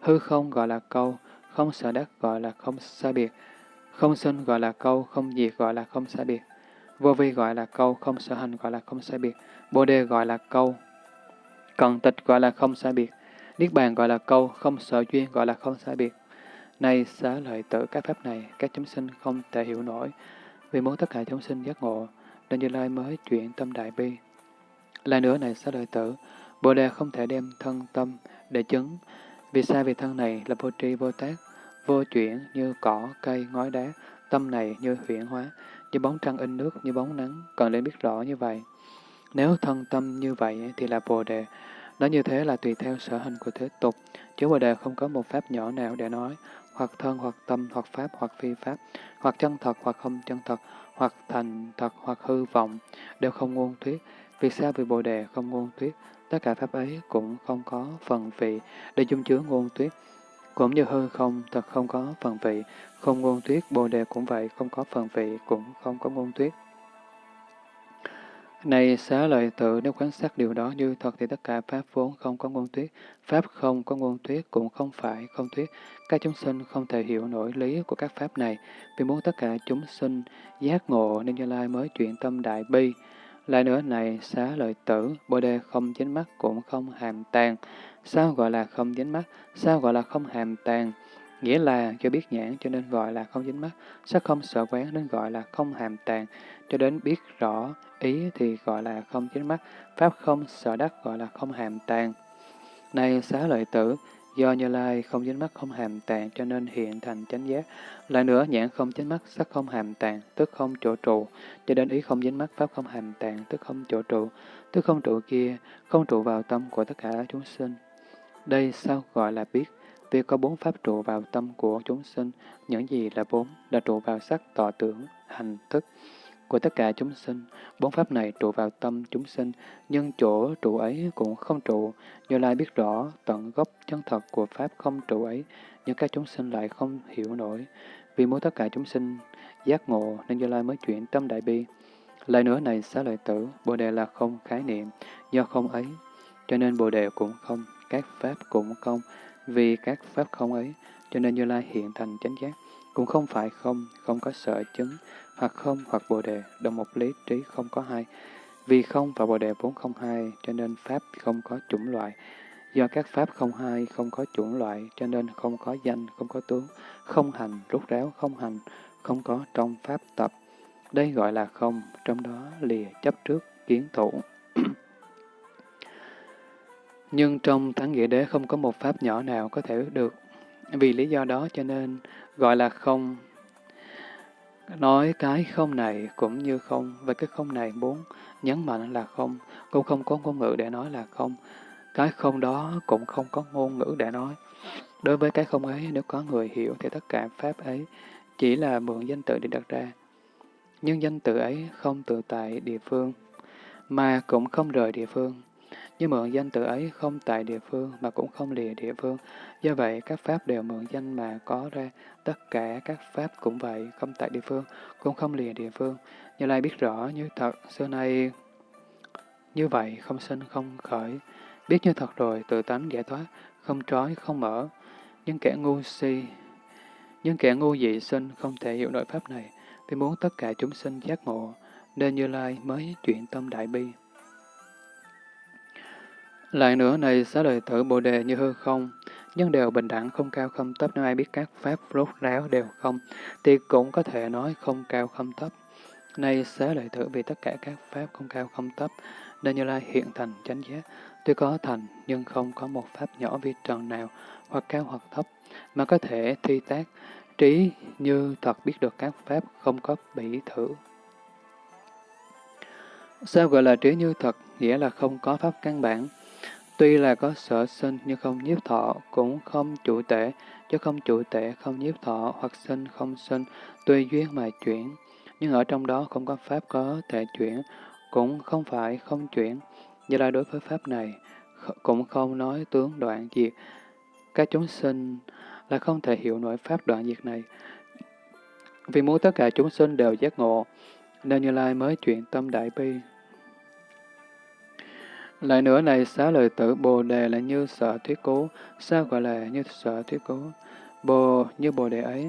Hư không gọi là câu, không sở đắc gọi là không sai biệt. Không sinh gọi là câu, không diệt gọi là không xa biệt. Vô vi gọi là câu, không sở hành gọi là không sai biệt. Bồ đề gọi là câu, cận tịch gọi là không sai biệt. Niết bàn gọi là câu, không sở duyên gọi là không sai biệt. Nay xá lợi tử các pháp này, các chúng sinh không thể hiểu nổi, vì muốn tất cả chúng sinh giác ngộ, nên Như Lai mới chuyển tâm đại bi. Lại nữa này xá lợi tử, Bồ Đề không thể đem thân tâm để chứng. Vì sao vì thân này là vô tri vô tác, vô chuyển như cỏ, cây, ngói đá, tâm này như huyện hóa, như bóng trăng in nước, như bóng nắng, cần để biết rõ như vậy. Nếu thân tâm như vậy thì là Bồ Đề, nó như thế là tùy theo sở hành của thế tục, chứ Bồ Đề không có một pháp nhỏ nào để nói, hoặc thân, hoặc tâm, hoặc pháp, hoặc phi pháp, hoặc chân thật, hoặc không chân thật, hoặc thành thật, hoặc hư vọng, đều không ngôn thuyết. Vì sao vì Bồ Đề không ngôn thuyết? Tất cả pháp ấy cũng không có phần vị để dung chứa ngôn thuyết. Cũng như hư không, thật không có phần vị, không ngôn tuyết Bồ Đề cũng vậy, không có phần vị, cũng không có ngôn tuyết Này xá lợi tự, nếu quan sát điều đó như thật thì tất cả Pháp vốn không có ngôn tuyết Pháp không có ngôn tuyết cũng không phải không tuyết Các chúng sinh không thể hiểu nổi lý của các Pháp này, vì muốn tất cả chúng sinh giác ngộ nên Như Lai mới chuyển tâm đại bi. Lại nữa này, xá lợi tử, Bồ Đề không dính mắt cũng không hàm tàn. Sao gọi là không dính mắt? Sao gọi là không hàm tàn? Nghĩa là cho biết nhãn cho nên gọi là không dính mắt, sắc không sợ quán nên gọi là không hàm tàn, cho đến biết rõ ý thì gọi là không dính mắt, pháp không sợ đắc gọi là không hàm tàn. Này xá lợi tử, do Như Lai không dính mắt không hàm tàn cho nên hiện thành chánh giác. Lại nữa, nhãn không dính mắt, sắc không hàm tàn, tức không chỗ trụ, cho đến ý không dính mắt, pháp không hàm tàn, tức không chỗ trụ, tức không trụ kia, không trụ vào tâm của tất cả chúng sinh. Đây sao gọi là biết? Vì có bốn pháp trụ vào tâm của chúng sinh, những gì là bốn, là trụ vào sắc, tọa tưởng, hành, thức của tất cả chúng sinh. Bốn pháp này trụ vào tâm chúng sinh, nhưng chỗ trụ ấy cũng không trụ. Như Lai biết rõ tận gốc chân thật của pháp không trụ ấy, nhưng các chúng sinh lại không hiểu nổi. Vì muốn tất cả chúng sinh giác ngộ nên Như Lai mới chuyển tâm đại bi. Lại nữa này xá lợi tử, Bồ Đề là không khái niệm, do không ấy, cho nên Bồ Đề cũng không, các pháp cũng không, vì các pháp không ấy, cho nên Như Lai hiện thành chánh giác, cũng không phải không, không có sợ chứng, hoặc không hoặc bồ đề, đồng một lý trí không có hai. Vì không và bồ đề vốn không hai, cho nên pháp không có chủng loại. Do các pháp không hai, không có chủng loại, cho nên không có danh, không có tướng, không hành, rút ráo, không hành, không có trong pháp tập. Đây gọi là không, trong đó lìa chấp trước, kiến thủ. Nhưng trong thắng nghĩa đế không có một pháp nhỏ nào có thể được. Vì lý do đó cho nên gọi là không. Nói cái không này cũng như không, và cái không này muốn nhấn mạnh là không, cũng không có ngôn ngữ để nói là không. Cái không đó cũng không có ngôn ngữ để nói. Đối với cái không ấy, nếu có người hiểu thì tất cả pháp ấy chỉ là mượn danh tự để đặt ra. Nhưng danh tự ấy không tự tại địa phương, mà cũng không rời địa phương. Nhưng mượn danh tự ấy không tại địa phương mà cũng không lìa địa phương. Do vậy, các pháp đều mượn danh mà có ra. Tất cả các pháp cũng vậy, không tại địa phương, cũng không lìa địa phương. Như Lai biết rõ như thật, xưa nay như vậy, không sinh, không khởi. Biết như thật rồi, tự tánh giải thoát, không trói, không mở. Nhưng kẻ ngu si, nhưng kẻ ngu dị sinh không thể hiểu nội pháp này, vì muốn tất cả chúng sinh giác ngộ, nên Như Lai mới chuyển tâm đại bi. Lại nữa này xá lợi tử bồ đề như hư không, nhưng đều bình đẳng không cao không thấp nếu ai biết các pháp rốt ráo đều không, thì cũng có thể nói không cao không thấp. Này xá lợi tử vì tất cả các pháp không cao không thấp, nên Như Lai hiện thành chánh giác, tuy có thành nhưng không có một pháp nhỏ vi trần nào, hoặc cao hoặc thấp, mà có thể thi tác, trí như thật biết được các pháp không có bị thử. Sao gọi là trí như thật, nghĩa là không có pháp căn bản, Tuy là có sở sinh nhưng không nhiếp thọ, cũng không chủ tể, chứ không chủ tể không nhiếp thọ, hoặc sinh không sinh, tuy duyên mà chuyển. Nhưng ở trong đó không có pháp có thể chuyển, cũng không phải không chuyển. Như là đối với pháp này, cũng không nói tướng đoạn diệt. Các chúng sinh là không thể hiểu nổi pháp đoạn diệt này. Vì muốn tất cả chúng sinh đều giác ngộ, nên Như Lai mới chuyển tâm đại bi, lại nữa này xá lợi tử Bồ Đề là như sở thuyết cố, sao gọi là như sở thuyết cố? Bồ như Bồ Đề ấy,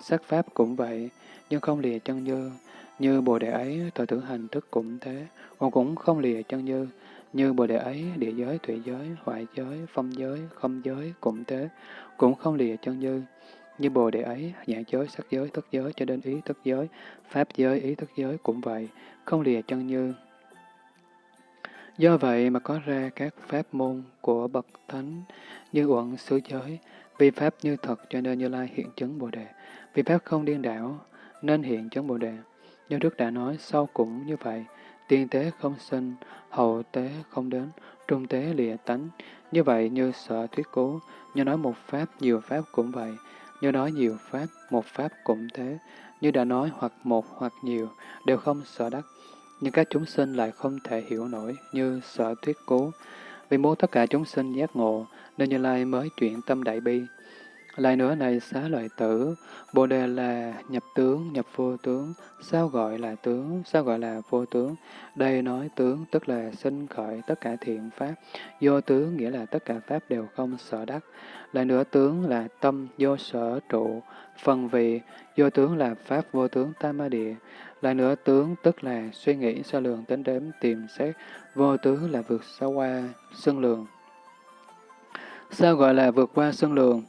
sắc pháp cũng vậy, nhưng không lìa chân như. Như Bồ Đề ấy, tội tưởng hành thức cũng thế, còn cũng không lìa chân như. Như Bồ Đề ấy, địa giới, thủy giới, hoại giới, phong giới, không giới cũng thế, cũng không lìa chân như. Như Bồ Đề ấy, nhãn giới, sắc giới, thức giới cho đến ý thức giới, pháp giới, ý thức giới cũng vậy, không lìa chân như. Do vậy mà có ra các pháp môn của bậc thánh như uẩn xứ giới, vì pháp như thật cho nên Như Lai hiện chứng Bồ Đề, vì pháp không điên đảo nên hiện chứng Bồ Đề. Như Đức đã nói, sau cũng như vậy, tiên tế không sinh, hậu tế không đến, trung tế lìa tánh. Như vậy như sợ thuyết cố, như nói một pháp, nhiều pháp cũng vậy, như nói nhiều pháp, một pháp cũng thế, như đã nói hoặc một hoặc nhiều, đều không sợ đắc. Nhưng các chúng sinh lại không thể hiểu nổi như sợ thuyết cố. Vì muốn tất cả chúng sinh giác ngộ, nên Như Lai mới chuyển tâm đại bi. Lại nữa này xá lợi tử, Bồ Đề là nhập tướng, nhập vô tướng. Sao gọi là tướng, sao gọi là vô tướng? Đây nói tướng tức là sinh khởi tất cả thiện pháp. Vô tướng nghĩa là tất cả pháp đều không sở đắc. Lại nữa tướng là tâm vô sở trụ, phần vị. Vô tướng là pháp vô tướng tam ma địa. Lại nữa tướng tức là suy nghĩ so lường tính đếm tìm xét. Vô tướng là vượt xa qua xưng lường. Sao gọi là vượt qua xưng lường?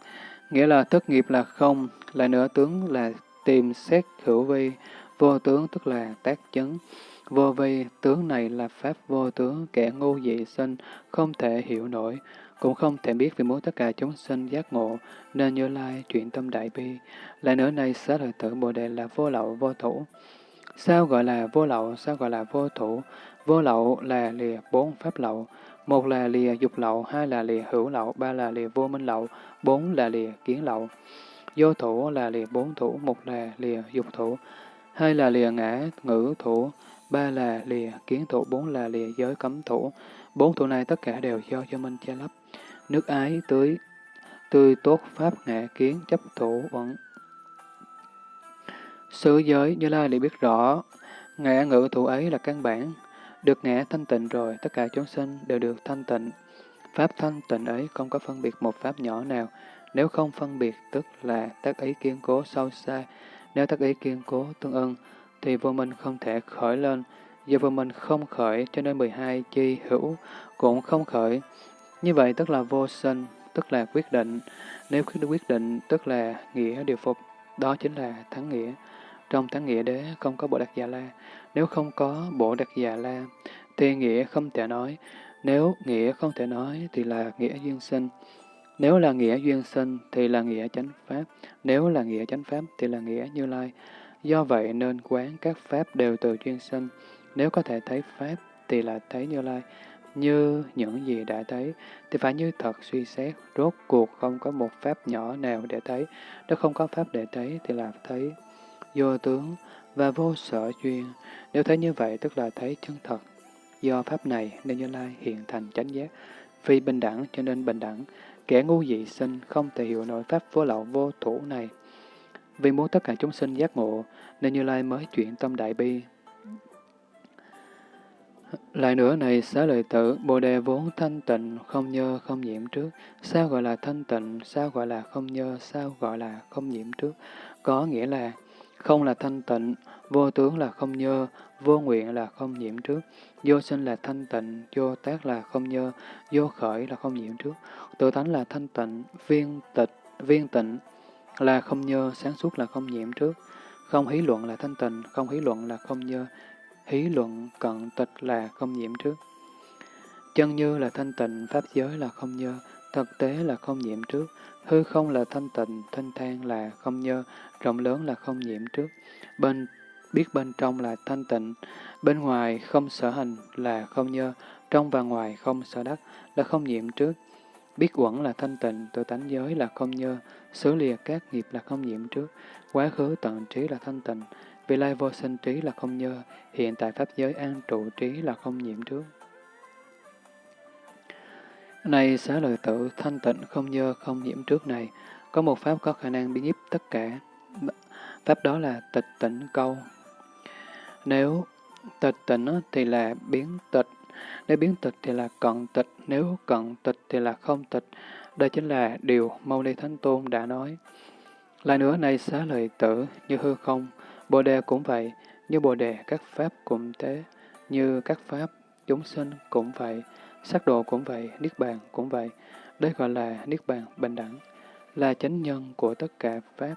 Nghĩa là thất nghiệp là không, lại nữa tướng là tìm xét hữu vi, vô tướng tức là tác chứng. Vô vi, tướng này là pháp vô tướng, kẻ ngu dị sinh, không thể hiểu nổi, cũng không thể biết vì muốn tất cả chúng sinh giác ngộ, nên như lai chuyển tâm đại bi. Lại nữa này xá lợi tử Bồ Đề là vô lậu vô thủ. Sao gọi là vô lậu, sao gọi là vô thủ? Vô lậu là lìa bốn pháp lậu, một là lìa dục lậu, hai là lìa hữu lậu, ba là lìa vô minh lậu, bốn là lìa kiến lậu. Vô thủ là lìa bốn thủ, một là lìa dục thủ, hai là lìa ngã ngữ thủ, ba là lìa kiến thủ, bốn là lìa giới cấm thủ. Bốn thủ này tất cả đều do cho minh che lấp. Nước ái tưới, tươi tốt pháp ngã kiến chấp thủ vẫn. Sứ giới Như Lai liền biết rõ, ngã ngữ thủ ấy là căn bản, được ngã thanh tịnh rồi, tất cả chúng sinh đều được thanh tịnh. Pháp thanh tịnh ấy không có phân biệt một pháp nhỏ nào. Nếu không phân biệt, tức là tác ý kiên cố sâu xa. Nếu tác ý kiên cố tương ưng, thì vô minh không thể khởi lên. Do vô minh không khởi, cho nên 12 chi hữu cũng không khởi. Như vậy tức là vô sinh, tức là quyết định. Nếu quyết định, tức là nghĩa điều phục. Đó chính là thắng nghĩa. Trong thắng nghĩa đế không có bộ đặc già la. Nếu không có bộ đặc già la, thì nghĩa không thể nói. Nếu nghĩa không thể nói thì là nghĩa duyên sinh. Nếu là nghĩa duyên sinh thì là nghĩa chánh pháp. Nếu là nghĩa chánh pháp thì là nghĩa như lai. Do vậy nên quán các pháp đều từ duyên sinh. Nếu có thể thấy pháp thì là thấy như lai. Như những gì đã thấy thì phải như thật suy xét. Rốt cuộc không có một pháp nhỏ nào để thấy. Nếu không có pháp để thấy thì là thấy vô tướng và vô sở duyên. Nếu thấy như vậy tức là thấy chân thật. Do pháp này nên Như Lai hiện thành chánh giác. Vì bình đẳng cho nên bình đẳng. Kẻ ngu dị sinh không thể hiểu nổi pháp vô lậu vô thủ này. Vì muốn tất cả chúng sinh giác ngộ nên Như Lai mới chuyển tâm đại bi. Lại nữa này, xá lợi tử, Bồ Đề vốn thanh tịnh, không nhơ, không nhiễm trước. Sao gọi là thanh tịnh, sao gọi là không nhơ, sao gọi là không nhiễm trước? Có nghĩa là không là thanh tịnh, vô tướng là không nhơ, vô nguyện là không nhiễm trước, vô sinh là thanh tịnh, vô tác là không nhơ, vô khởi là không nhiễm trước, tự tánh là thanh tịnh, viên tịch, viên tịnh là không nhơ, sáng suốt là không nhiễm trước, không hí luận là thanh tịnh, không hí luận là không nhơ, hí luận cận tịch là không nhiễm trước. Chân như là thanh tịnh, pháp giới là không nhơ, thực tế là không nhiễm trước, hư không là thanh tịnh, thanh thang là không nhơ, rộng lớn là không nhiễm trước. Bên biết bên trong là thanh tịnh, bên ngoài không sở hành là không nhơ, trong và ngoài không sở đắc là không nhiễm trước. Biết uẩn là thanh tịnh, tự tánh giới là không nhơ, xứ lìa các nghiệp là không nhiễm trước, quá khứ tận trí là thanh tịnh, vị lai vô sinh trí là không nhơ, hiện tại pháp giới an trụ trí là không nhiễm trước. Này xá lợi tử, thanh tịnh không nhơ không nhiễm trước này, có một pháp có khả năng biến nhiếp tất cả. Pháp đó là tịch tịnh câu. Nếu tịch tịnh thì là biến tịch, nếu biến tịch thì là cận tịch, nếu cận tịch thì là không tịch. Đây chính là điều Mâu Ni Thánh Tôn đã nói. Lại nữa này xá lợi tử, như hư không, Bồ đề cũng vậy, như Bồ đề các pháp cũng thế, như các pháp chúng sinh cũng vậy, sắc độ cũng vậy, niết bàn cũng vậy. Đây gọi là niết bàn bình đẳng, là chánh nhân của tất cả pháp,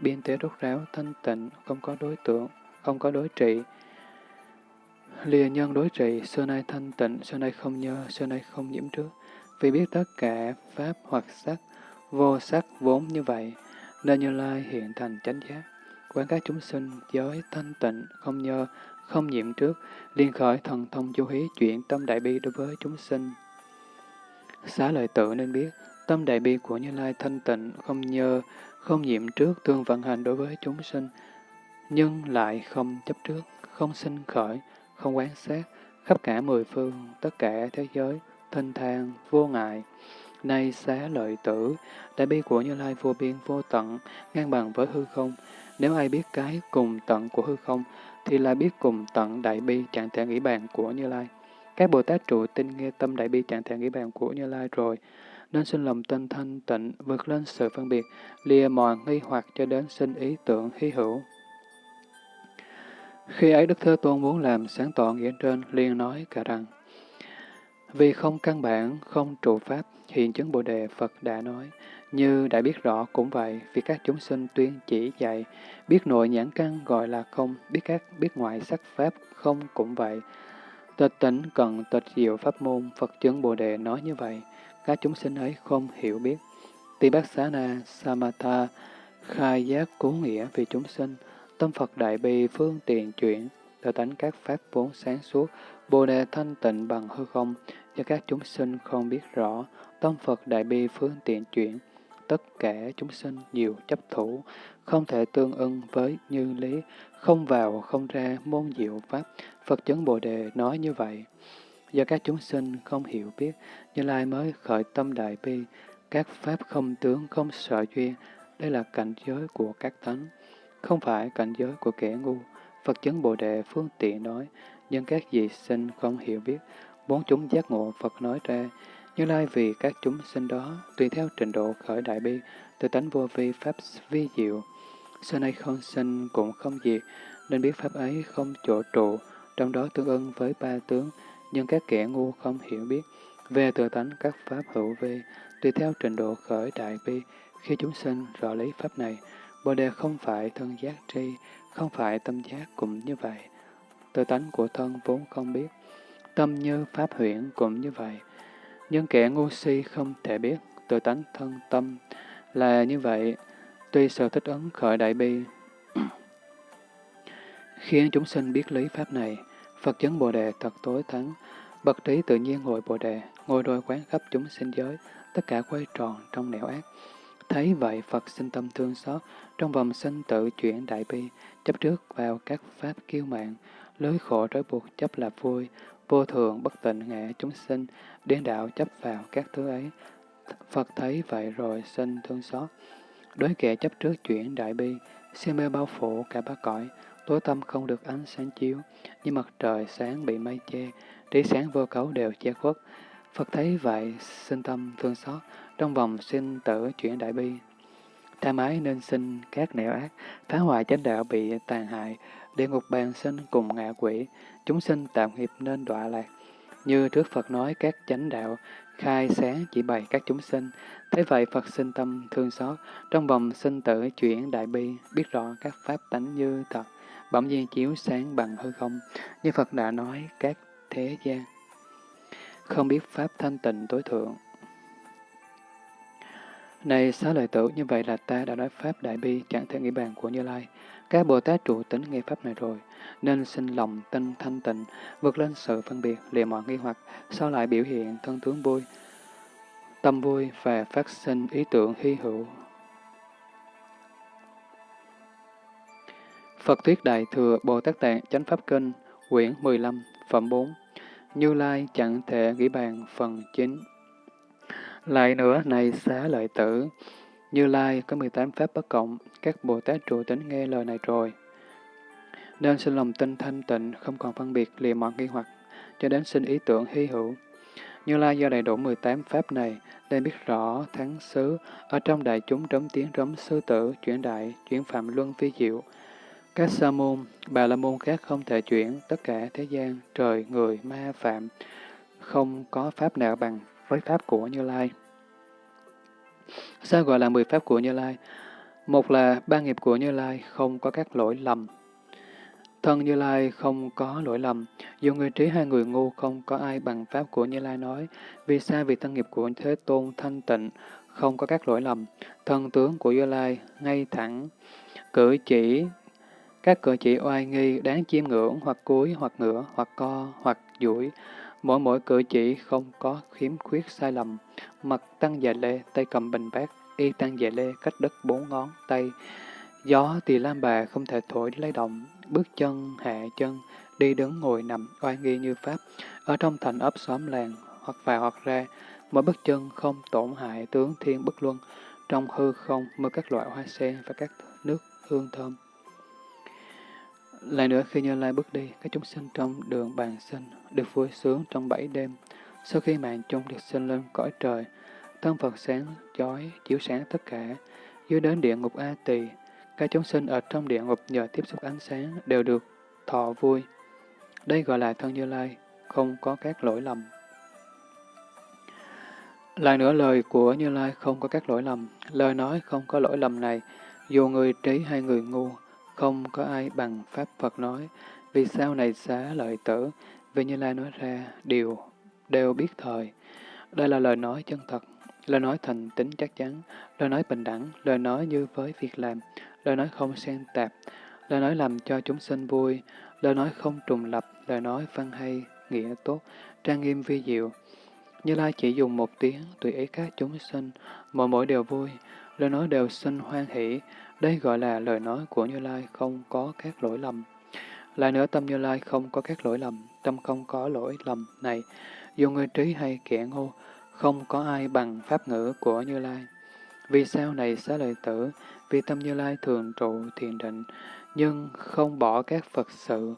biên tế rốt ráo, thanh tịnh, không có đối tượng, không có đối trị. Lìa nhân đối trị, xưa nay thanh tịnh, xưa nay không nhơ, xưa nay không nhiễm trước. Vì biết tất cả pháp hoặc sắc, vô sắc vốn như vậy, nên Như Lai hiện thành chánh giác. Quán các chúng sinh, giới, thanh tịnh, không nhơ, không nhiễm trước, liên khởi thần thông chú hí chuyển tâm đại bi đối với chúng sinh. Xá lợi tự nên biết, tâm đại bi của Như Lai thanh tịnh, không nhơ, không nhiễm trước, tương vận hành đối với chúng sinh, nhưng lại không chấp trước, không sinh khởi, không quán sát, khắp cả mười phương, tất cả thế giới, thanh thang, vô ngại. Nay xá lợi tử, đại bi của Như Lai vô biên vô tận, ngang bằng với hư không. Nếu ai biết cái cùng tận của hư không, thì là biết cùng tận đại bi trạng thể nghĩ bàn của Như Lai. Các Bồ Tát trụ tinh nghe tâm đại bi trạng thể nghĩ bàn của Như Lai rồi, nên sinh lòng tinh thanh tịnh, vượt lên sự phân biệt, lìa mòn nghi hoặc cho đến sinh ý tưởng hy hữu. Khi ấy Đức Thế Tôn muốn làm sáng tỏ nghĩa trên, liền nói cả rằng, vì không căn bản, không trụ pháp, hiện chứng Bồ Đề Phật đã nói, như đã biết rõ cũng vậy, vì các chúng sinh tuyên chỉ dạy, biết nội nhãn căn gọi là không, biết các biết ngoại sắc pháp không cũng vậy. Tịch tỉnh cần tịch diệu pháp môn, Phật chứng Bồ Đề nói như vậy, các chúng sinh ấy không hiểu biết. Tỳ bác xá na, samatha, khai giác cứu nghĩa vì chúng sinh, tâm Phật đại bi phương tiện chuyển, tự tánh các pháp vốn sáng suốt, Bồ Đề thanh tịnh bằng hư không, cho các chúng sinh không biết rõ, tâm Phật đại bi phương tiện chuyển, tất cả chúng sinh nhiều chấp thủ, không thể tương ưng với như lý, không vào không ra môn diệu pháp, Phật chấn Bồ Đề nói như vậy. Do các chúng sinh không hiểu biết, Như Lai mới khởi tâm đại bi, các pháp không tướng không sợ duyên, đây là cảnh giới của các thánh, không phải cảnh giới của kẻ ngu. Phật chấn Bồ Đề phương tiện nói, nhưng các vị sinh không hiểu biết, bốn chúng giác ngộ Phật nói ra, như Lai vì các chúng sinh đó, tùy theo trình độ khởi đại bi, từ tánh vô vi pháp vi diệu. Xưa nay không sinh cũng không diệt, nên biết pháp ấy không chỗ trụ, trong đó tương ưng với ba tướng, nhưng các kẻ ngu không hiểu biết. Về tự tánh các pháp hữu vi, tùy theo trình độ khởi đại bi, khi chúng sinh rõ lý pháp này, Bồ đề không phải thân giác tri, không phải tâm giác cũng như vậy. Tự tánh của thân vốn không biết, tâm như pháp huyễn cũng như vậy. Nhưng kẻ ngu si không thể biết tự tánh thân tâm là như vậy, tuy sở thích ứng khởi đại bi, khiến chúng sinh biết lý pháp này, Phật chấn Bồ Đề thật tối thắng, bậc trí tự nhiên ngồi Bồ Đề, ngồi đôi quán khắp chúng sinh giới, tất cả quay tròn trong nẻo ác. Thấy vậy Phật sinh tâm thương xót, trong vòng sinh tự chuyển đại bi, chấp trước vào các pháp kiêu mạng, lưới khổ trói buộc chấp là vui, vô thường bất tịnh ngã chúng sinh, điên đạo chấp vào các thứ ấy. Phật thấy vậy rồi sinh thương xót. Đối kẻ chấp trước chuyển đại bi, si mê bao phủ cả ba cõi, tối tâm không được ánh sáng chiếu, như mặt trời sáng bị mây che, trí sáng vô cấu đều che khuất. Phật thấy vậy, sinh tâm thương xót, trong vòng sinh tử chuyển đại bi. Tham ái nên sinh các nẻo ác, phá hoại chánh đạo bị tàn hại, địa ngục bàn sinh cùng ngạ quỷ, chúng sinh tạm hiệp nên đọa lạc. Như trước Phật nói các chánh đạo, khai sáng chỉ bày các chúng sinh. Thế vậy Phật sinh tâm thương xót, trong vòng sinh tử chuyển đại bi, biết rõ các pháp tánh như thật, bỗng nhiên chiếu sáng bằng hư không, như Phật đã nói các thế gian. Không biết pháp thanh tịnh tối thượng. Này xá lợi tử, như vậy là ta đã nói pháp đại bi chẳng thể nghĩ bàn của Như Lai. Các Bồ Tát trụ tính nghe pháp này rồi, nên sinh lòng tinh thanh tịnh, vượt lên sự phân biệt, lìa mọi nghi hoặc, sau lại biểu hiện thân tướng vui, tâm vui và phát sinh ý tưởng hy hữu. Phật Thuyết Đại Thừa Bồ Tát Tạng Chánh Pháp Kinh, quyển 15, phẩm 4 Như Lai chẳng thể nghĩ bàn phần 9 Lại nữa, này xá lợi tử, Như Lai có 18 Pháp bất cộng, các Bồ Tát trụ tính nghe lời này rồi. Nên sinh lòng tinh thanh tịnh, không còn phân biệt lìa mọi nghi hoặc, cho đến sinh ý tưởng hy hữu. Như Lai do đầy đủ 18 pháp này, nên biết rõ thắng xứ, ở trong đại chúng trống tiếng trống sư tử, chuyển đại, chuyển phạm luân phi diệu. Các sa môn, bà la môn khác không thể chuyển, tất cả thế gian, trời, người, ma, phạm, không có pháp nào bằng với pháp của Như Lai. Sao gọi là 10 pháp của Như Lai? Một là ba nghiệp của Như Lai không có các lỗi lầm. Thân Như Lai không có lỗi lầm, dù người trí hay người ngu không có ai bằng pháp của Như Lai nói. Vì sao? Vì thân nghiệp của Thế Tôn thanh tịnh, không có các lỗi lầm. Thân tướng của Như Lai ngay thẳng, cử chỉ, các cử chỉ oai nghi, đáng chiêm ngưỡng, hoặc cúi, hoặc ngửa, hoặc co, hoặc duỗi. Mỗi mỗi cử chỉ không có khiếm khuyết sai lầm. Mặt tăng dạ lê, tay cầm bình bát, y tăng dạ lê cách đất bốn ngón tay. Gió tỳ lam bà không thể thổi lấy động, bước chân, hạ chân, đi đứng ngồi nằm, oai nghi như Pháp, ở trong thành ấp xóm làng, hoặc vào hoặc ra, mỗi bước chân không tổn hại tướng thiên bất luân, trong hư không mơ các loại hoa sen và các nước hương thơm. Lại nữa khi Như Lai bước đi, các chúng sinh trong đường bàn sinh được vui sướng trong bảy đêm. Sau khi mạng chung được sinh lên cõi trời, thân Phật sáng chói chiếu sáng tất cả. Dưới đến địa ngục A Tỳ, các chúng sinh ở trong địa ngục nhờ tiếp xúc ánh sáng đều được thọ vui. Đây gọi là thân Như Lai, không có các lỗi lầm. Lại nữa lời của Như Lai không có các lỗi lầm. Lời nói không có lỗi lầm này, dù người trí hay người ngu, không có ai bằng Pháp Phật nói. Vì sao này xá lợi tử, vì Như Lai nói ra điều đều biết thời. Đây là lời nói chân thật, lời nói thành tính chắc chắn, lời nói bình đẳng, lời nói như với việc làm, lời nói không xen tạp, lời nói làm cho chúng sinh vui, lời nói không trùng lập, lời nói văn hay, nghĩa tốt, trang nghiêm vi diệu. Như Lai chỉ dùng một tiếng, tùy ý các chúng sinh, mọi mỗi đều vui, lời nói đều sinh hoan hỷ. Đây gọi là lời nói của Như Lai không có các lỗi lầm. Lại nữa tâm Như Lai không có các lỗi lầm, tâm không có lỗi lầm này, dù người trí hay kẻ ngu, không có ai bằng pháp ngữ của Như Lai. Vì sao này xá lợi tử, vì tâm Như Lai thường trụ thiền định, nhưng không bỏ các Phật sự,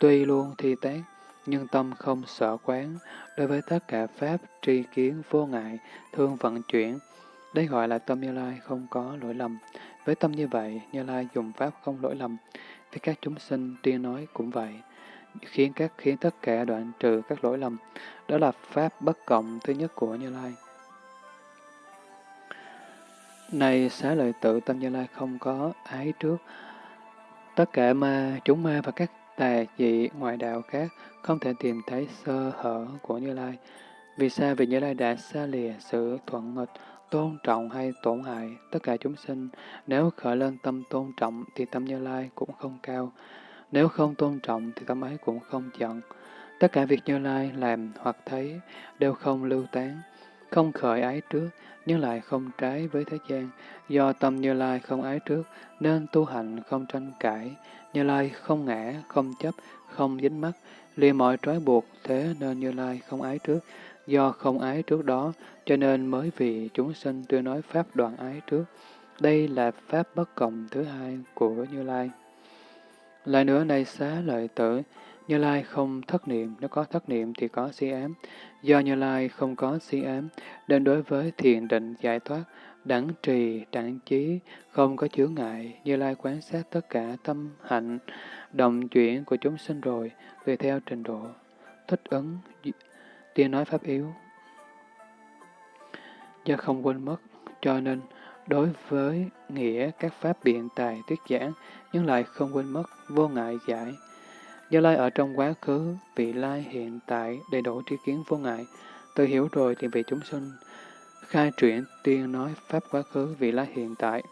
tuy luôn thi tác, nhưng tâm không sợ quán, đối với tất cả Pháp tri kiến vô ngại, thương vận chuyển. Đây gọi là tâm Như Lai không có lỗi lầm. Với tâm như vậy, Như Lai dùng Pháp không lỗi lầm. Với các chúng sinh, tiên nói cũng vậy. Khiến các khiến tất cả đoạn trừ các lỗi lầm. Đó là Pháp bất cộng thứ nhất của Như Lai. Này xá lợi tự tâm Như Lai không có ái trước. Tất cả ma, chúng ma và các tà dị ngoại đạo khác không thể tìm thấy sơ hở của Như Lai. Vì sao? Vì Như Lai đã xa lìa sự thuận nghịch, tôn trọng hay tổn hại tất cả chúng sinh. Nếu khởi lên tâm tôn trọng thì tâm Như Lai cũng không cao. Nếu không tôn trọng thì tâm ấy cũng không giận. Tất cả việc Như Lai làm hoặc thấy đều không lưu tán, không khởi ái trước, nhưng lại không trái với thế gian. Do tâm Như Lai không ái trước, nên tu hành không tranh cãi. Như Lai không ngã, không chấp, không dính mắc, liền mọi trói buộc, thế nên Như Lai không ái trước. Do không ái trước đó, cho nên mới vì chúng sinh tôi nói Pháp đoạn ái trước. Đây là Pháp bất cộng thứ hai của Như Lai. Lại nữa này xá lợi tử, Như Lai không thất niệm, nếu có thất niệm thì có si ám. Do Như Lai không có si ám, nên đối với thiền định giải thoát, đẳng trì, đẳng trí, không có chướng ngại, Như Lai quan sát tất cả tâm hạnh, động chuyển của chúng sinh rồi, tùy theo trình độ, thích ứng, tiên nói pháp yếu. Do không quên mất, cho nên đối với nghĩa các pháp biện tài tuyết giảng, nhưng lại không quên mất, vô ngại giải. Do lai ở trong quá khứ, vị lai hiện tại đầy đủ tri kiến vô ngại, tự hiểu rồi thì vị chúng sinh khai chuyển tiên nói pháp quá khứ vị lai hiện tại.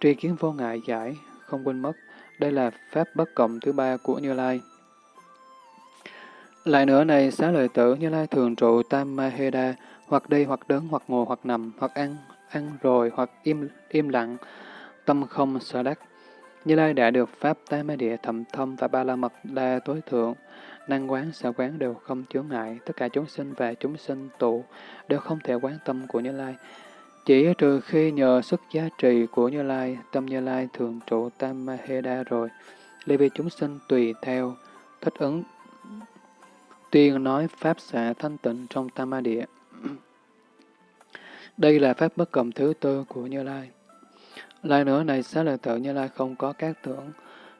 Tri kiến vô ngại giải, không quên mất, đây là pháp bất cộng thứ ba của Như Lai. Lại nữa này, xá lợi tử Như Lai thường trụ Tam Maheda, hoặc đi, hoặc đứng, hoặc ngồi, hoặc nằm, hoặc ăn, ăn rồi, hoặc im im lặng, tâm không sở đắc. Như Lai đã được Pháp Tam Ma Địa thầm thâm và Ba La Mật Đa tối thượng, năng quán, sở quán đều không chướng ngại, tất cả chúng sinh và chúng sinh tụ đều không thể quán tâm của Như Lai. Chỉ trừ khi nhờ sức giá trị của Như Lai, tâm Như Lai thường trụ Tam Ma Heda rồi, lý vì chúng sinh tùy theo, thích ứng tuyên nói Pháp xạ thanh tịnh trong Tam Ma Địa. Đây là Pháp bất cộng thứ tư của Như Lai. lai nữa này, xá lợi tự Như Lai không có các tưởng,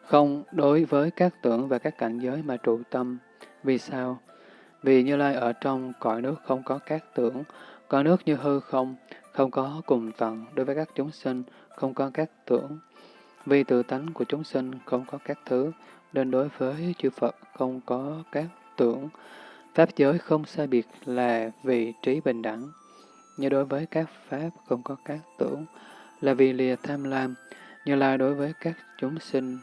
không đối với các tưởng và các cảnh giới mà trụ tâm. Vì sao? Vì Như Lai ở trong cõi nước không có các tưởng, cõi nước như hư không, không có cùng tận đối với các chúng sinh, không có các tưởng. Vì tự tánh của chúng sinh không có các thứ, nên đối với chư Phật không có các tưởng. Pháp giới không sai biệt là vị trí bình đẳng. Như đối với các Pháp không có các tưởng, là vì lìa tham lam, như là đối với các chúng sinh,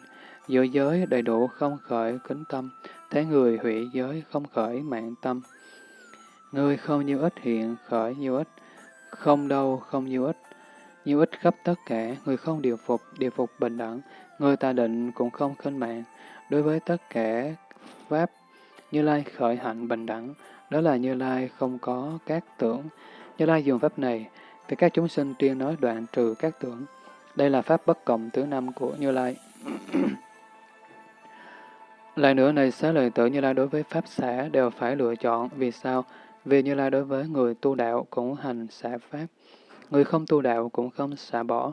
giữa giới đầy đủ không khởi kính tâm, thế người hủy giới không khởi mạng tâm. Người không nhiêu ít hiện khởi nhiêu ít, không đâu không nhiêu ít, nhiêu ít khắp tất cả, người không điều phục, điều phục bình đẳng, người ta định cũng không khinh mạng. Đối với tất cả Pháp, Như Lai khởi hạnh bình đẳng, đó là Như Lai không có các tưởng. Như Lai dùng Pháp này, thì các chúng sinh tuyên nói đoạn trừ các tưởng. Đây là Pháp bất cộng thứ năm của Như Lai. Lại nữa này, xá lợi tử Như Lai đối với Pháp xã đều phải lựa chọn. Vì sao? Vì Như Lai đối với người tu đạo cũng hành xả Pháp. Người không tu đạo cũng không xả bỏ.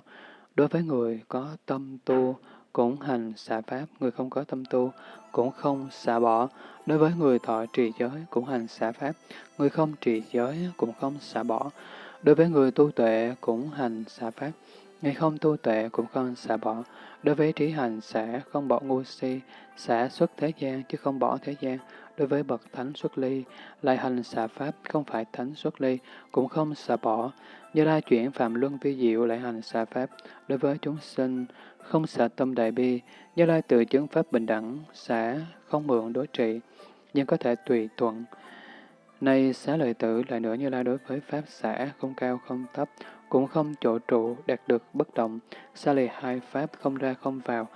Đối với người có tâm tu cũng hành xả Pháp. Người không có tâm tu cũng không xả bỏ. Đối với người thọ trì giới cũng hành xả Pháp. Người không trì giới cũng không xả bỏ. Đối với người tu tuệ cũng hành xả Pháp. Người không tu tuệ cũng không xả bỏ. Đối với trí hành xả không bỏ ngu si, xả xuất thế gian chứ không bỏ thế gian. Đối với bậc thánh xuất ly, lại hành xả pháp không phải thánh xuất ly, cũng không xả bỏ. Như lai chuyển phạm luân vi diệu lại hành xả pháp. Đối với chúng sinh, không xả tâm đại bi, như lai tự chứng pháp bình đẳng, xả không mượn đối trị, nhưng có thể tùy thuận. Nay xá lợi tử lại nữa như lai đối với pháp xả không cao không thấp, cũng không chỗ trụ, đạt được bất động, xa lì hai pháp không ra không vào,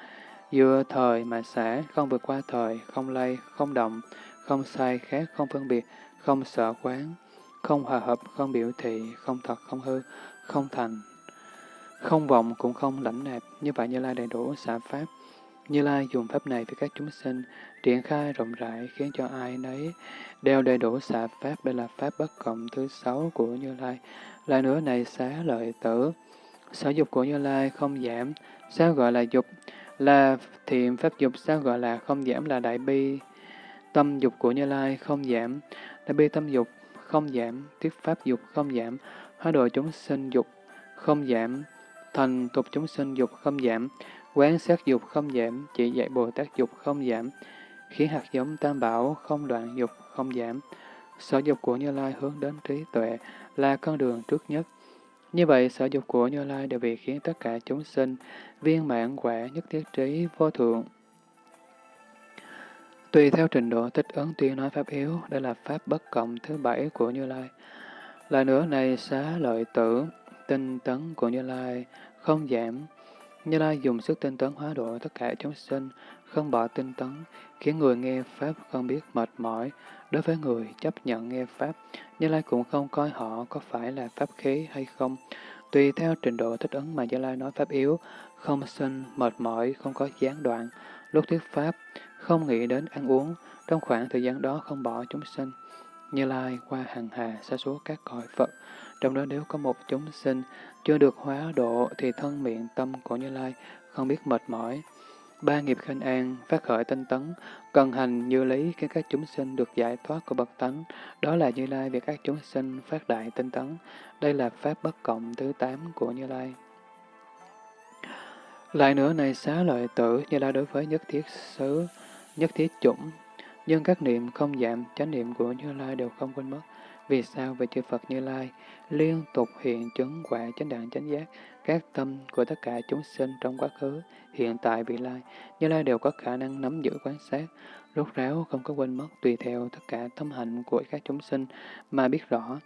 dựa thời mà xả, không vượt qua thời, không lay, không động, không sai khác, không phân biệt, không sợ quán, không hòa hợp, không biểu thị, không thật, không hư, không thành, không vọng cũng không lãnh nạp, như vậy Như Lai đầy đủ xả pháp. Như Lai dùng pháp này với các chúng sinh, triển khai rộng rãi khiến cho ai nấy đều đầy đủ xả pháp, đây là pháp bất cộng thứ sáu của Như Lai. Lại nữa này xá lợi tử, sở dục của Như Lai không giảm, sao gọi là dục? Là thiện pháp dục, sao gọi là không giảm là đại bi? Tâm dục của Như Lai không giảm, đại bi tâm dục không giảm, thuyết pháp dục không giảm, hóa độ chúng sinh dục không giảm, thành tục chúng sinh dục không giảm, quán sát dục không giảm, chỉ dạy Bồ Tát dục không giảm, khiến hạt giống tam bảo không đoạn dục không giảm. Sở dục của Như Lai hướng đến trí tuệ là con đường trước nhất. Như vậy, sở dục của Như Lai đều vì khiến tất cả chúng sinh viên mãn quả nhất thiết trí vô thượng. Tùy theo trình độ tích ứng tuyên nói pháp yếu, đây là pháp bất cộng thứ bảy của Như Lai. Lại nữa này xá lợi tử, tinh tấn của Như Lai không giảm. Như Lai dùng sức tinh tấn hóa độ tất cả chúng sinh, không bỏ tinh tấn, khiến người nghe Pháp không biết mệt mỏi. Đối với người chấp nhận nghe Pháp, Như Lai cũng không coi họ có phải là Pháp khí hay không. Tùy theo trình độ thích ứng mà Như Lai nói Pháp yếu, không sinh, mệt mỏi, không có gián đoạn. Lúc thuyết Pháp, không nghĩ đến ăn uống, trong khoảng thời gian đó không bỏ chúng sinh. Như Lai qua hàng hà xa số các cõi Phật, trong đó nếu có một chúng sinh chưa được hóa độ thì thân miệng tâm của Như Lai không biết mệt mỏi. Ba nghiệp khinh an, phát khởi tinh tấn, cần hành như lý khi các chúng sinh được giải thoát của bậc tánh. Đó là Như Lai việc các chúng sinh phát đại tinh tấn. Đây là Pháp bất cộng thứ tám của Như Lai. Lại nữa này xá lợi tử, Như Lai đối với nhất thiết xứ, nhất thiết chủng. Nhưng các niệm không giảm, chánh niệm của Như Lai đều không quên mất. Vì sao? về chư Phật Như Lai liên tục hiện chứng quả chánh đẳng chánh giác, các tâm của tất cả chúng sinh trong quá khứ, hiện tại, vị lai, Như Lai đều có khả năng nắm giữ quan sát, rốt ráo không có quên mất tùy theo tất cả tâm hạnh của các chúng sinh mà biết rõ.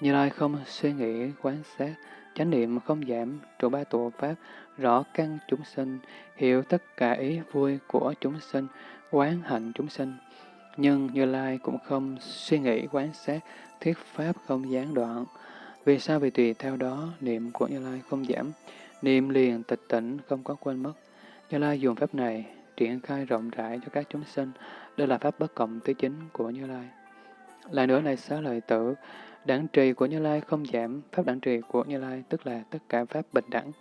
Như Lai không suy nghĩ quan sát, chánh niệm không giảm, trụ ba tụ pháp, rõ căn chúng sinh, hiểu tất cả ý vui của chúng sinh, quán hạnh chúng sinh. Nhưng Như Lai cũng không suy nghĩ quán sát, thuyết pháp không gián đoạn. Vì sao? Vì tùy theo đó, niệm của Như Lai không giảm, niệm liền tịch tỉnh không có quên mất. Như Lai dùng pháp này triển khai rộng rãi cho các chúng sinh, Đây là pháp bất cộng thứ chính của Như Lai. Lại nữa này xá lợi tử, đẳng trì của Như Lai không giảm, pháp đẳng trì của Như Lai tức là tất cả pháp bình đẳng.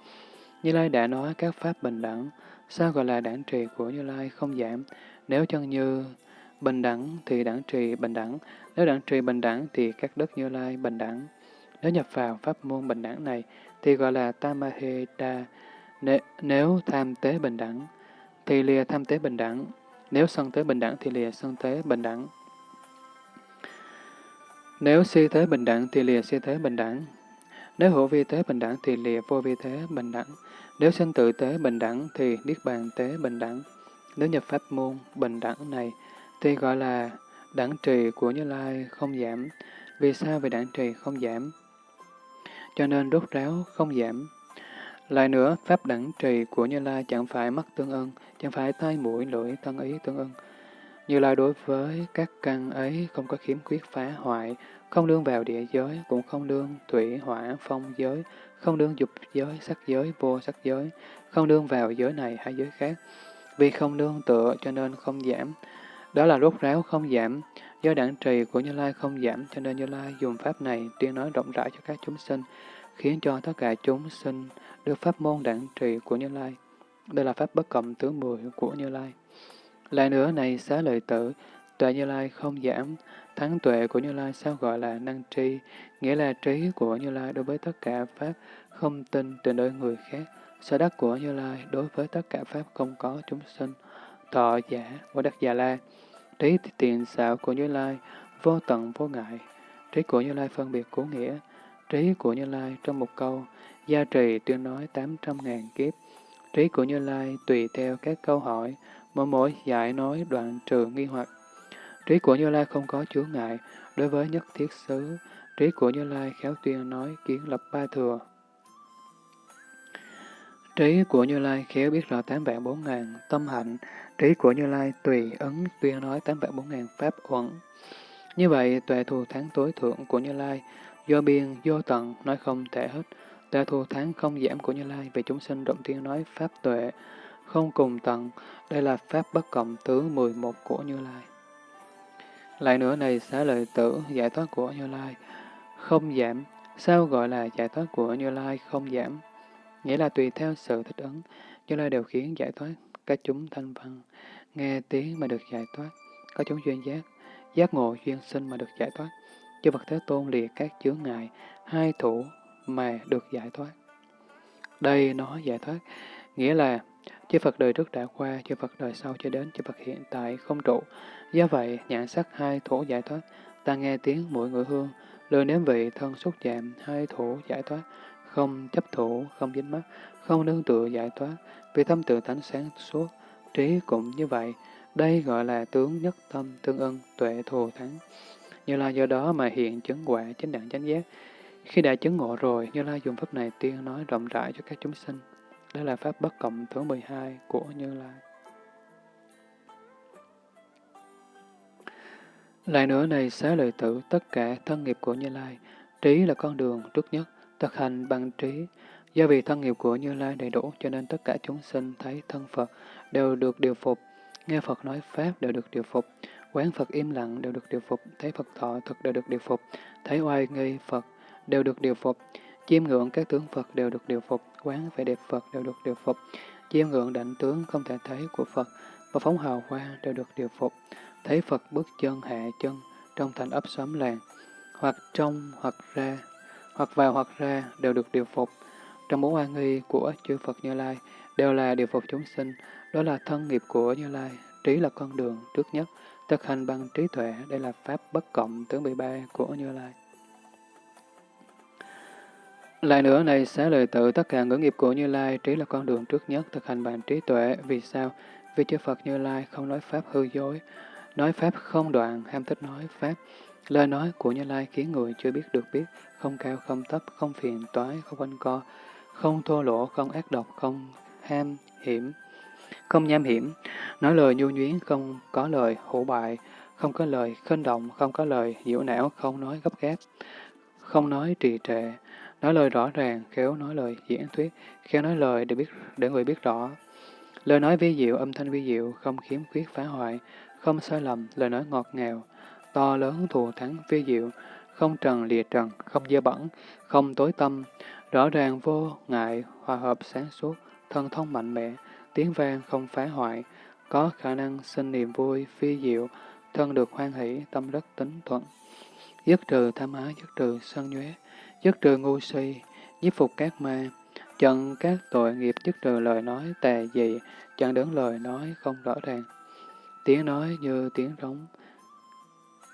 Như Lai đã nói các pháp bình đẳng, sao gọi là đẳng trì của Như Lai không giảm? Nếu chân như bình đẳng thì đẳng trì bình đẳng, nếu đẳng trì bình đẳng thì các đất Như Lai bình đẳng. Nếu nhập vào pháp môn bình đẳng này thì gọi là Tamaheda. Nếu tham tế bình đẳng thì lìa tham tế bình đẳng. Nếu sân tế bình đẳng thì lìa sân tế bình đẳng. Nếu si thế bình đẳng thì lìa si thế bình đẳng. Nếu hữu vi tế bình đẳng thì lìa vô vi thế bình đẳng. Nếu sinh tự tế bình đẳng thì niết bàn tế bình đẳng. Nếu nhập pháp môn bình đẳng này Tuy gọi là đẳng trì của Như Lai không giảm. Vì sao vì đẳng trì không giảm? Cho nên đốt ráo không giảm. Lại nữa, pháp đẳng trì của Như Lai chẳng phải mắt tương ưng, chẳng phải tai mũi lưỡi thân ý tương ưng. Như Lai đối với các căn ấy không có khiếm khuyết phá hoại, không đương vào địa giới, cũng không đương thủy, hỏa, phong giới, không đương dục giới, sắc giới, vô sắc giới, không đương vào giới này hay giới khác. Vì không đương tựa cho nên không giảm. Đó là rốt ráo không giảm. Do đẳng trì của Như Lai không giảm cho nên Như Lai dùng pháp này tuyên nói rộng rãi cho các chúng sinh, khiến cho tất cả chúng sinh được pháp môn đẳng trì của Như Lai. Đây là pháp bất cộng thứ 10 của Như Lai. Lại nữa này xá lợi tử, tuệ Như Lai không giảm, thắng tuệ của Như Lai sao gọi là năng tri, nghĩa là trí của Như Lai đối với tất cả pháp không tin từ nơi người khác, sở đắc của Như Lai đối với tất cả pháp không có chúng sinh, thọ giả, của đắc già la, trí tiền xạo của Như Lai, vô tận vô ngại, trí của Như Lai phân biệt cố nghĩa, trí của Như Lai trong một câu, gia trì tuyên nói 800.000 kiếp, trí của Như Lai tùy theo các câu hỏi, mỗi mỗi giải nói đoạn trừ nghi hoặc. Trí của Như Lai không có chướng ngại đối với nhất thiết xứ, trí của Như Lai khéo tuyên nói kiến lập ba thừa. Trí của Như Lai khéo biết rõ tám vạn bốn ngàn tâm hạnh, trí của Như Lai tùy ấn tuyên nói tám vạn bốn ngàn pháp uẩn. Như vậy, tuệ thù thắng tối thượng của Như Lai, do biên, vô tận, nói không thể hết. Tuệ thù thắng không giảm của Như Lai về chúng sinh động tiên nói pháp tuệ, không cùng tận, đây là pháp bất cộng thứ 11 của Như Lai. Lại nữa này xá lợi tử giải thoát của Như Lai không giảm, sao gọi là giải thoát của Như Lai không giảm? Nghĩa là tùy theo sự thích ứng, Như Lai đều khiến giải thoát các chúng thanh văn, nghe tiếng mà được giải thoát, có chúng duyên giác, giác ngộ duyên sinh mà được giải thoát, chư Phật Thế Tôn liệt các chướng ngại, hai thủ mà được giải thoát. Đây nó giải thoát, nghĩa là chư Phật đời trước đã qua, chư Phật đời sau cho đến chư Phật hiện tại không trụ. Do vậy, nhãn sắc hai thủ giải thoát, ta nghe tiếng mỗi người hương, lời nếm vị thân xúc chạm, hai thủ giải thoát, không chấp thủ, không dính mắt, không nương tựa giải thoát, vì tâm tự tánh sáng suốt, trí cũng như vậy. Đây gọi là tướng nhất tâm tương ưng, tuệ thù thắng. Như là do đó mà hiện chứng quả chánh đẳng chánh giác. Khi đã chứng ngộ rồi, Như Lai dùng pháp này tiên nói rộng rãi cho các chúng sinh. đó là pháp bất cộng thứ 12 của Như Lai. Lại nữa này xá lợi tử tất cả thân nghiệp của Như Lai, trí là con đường trước nhất, thực hành bằng trí. Do vì thân nghiệp của Như Lai đầy đủ cho nên tất cả chúng sinh thấy thân Phật đều được điều phục, nghe Phật nói Pháp đều được điều phục, quán Phật im lặng đều được điều phục, thấy Phật thọ thực đều được điều phục, thấy oai nghi Phật đều được điều phục, chiêm ngưỡng các tướng Phật đều được điều phục, quán vẻ đẹp Phật đều được điều phục, chiêm ngưỡng đảnh tướng không thể thấy của Phật và phóng hào hoa đều được điều phục, thấy Phật bước chân hạ chân trong thành ấp xóm làng, hoặc trong hoặc ra, hoặc vào hoặc ra đều được điều phục. Trong bốn oan nghi của chư Phật Như Lai đều là điều phục chúng sinh, đó là thân nghiệp của Như Lai, trí là con đường trước nhất, thực hành bằng trí tuệ, đây là Pháp bất cộng tướng 13 của Như Lai. Lại nữa này, xá lời tự tất cả ngữ nghiệp của Như Lai, trí là con đường trước nhất, thực hành bằng trí tuệ. Vì sao? Vì chư Phật Như Lai không nói Pháp hư dối, nói Pháp không đoạn, ham thích nói Pháp. Lời nói của Như Lai khiến người chưa biết được biết, không cao không thấp, không phiền toái, không quanh co, không thô lỗ, không ác độc, không ham hiểm, không nham hiểm, nói lời nhu nhuyến, không có lời hổ bại, không có lời khinh động, không có lời nhiễu não, không nói gấp gáp, không nói trì trệ, nói lời rõ ràng, khéo nói lời diễn thuyết, khéo nói lời để biết để người biết rõ. Lời nói vi diệu, âm thanh vi diệu, không khiếm khuyết phá hoại, không sai lầm, lời nói ngọt ngào, to lớn thù thắng phi diệu, không trần lìa trần, không dơ bẩn, không tối tâm, rõ ràng vô ngại, hòa hợp sáng suốt, thân thông mạnh mẽ, tiếng vang không phá hoại, có khả năng sinh niềm vui, phi diệu, thân được hoan hỷ, tâm rất tính thuận. Dứt trừ tham ái, dứt trừ sân nhuế, dứt trừ ngu si, nhiếp phục các ma, chặn các tội nghiệp dứt trừ lời nói tà dị, chặn đứng lời nói không rõ ràng. Tiếng nói như tiếng rống,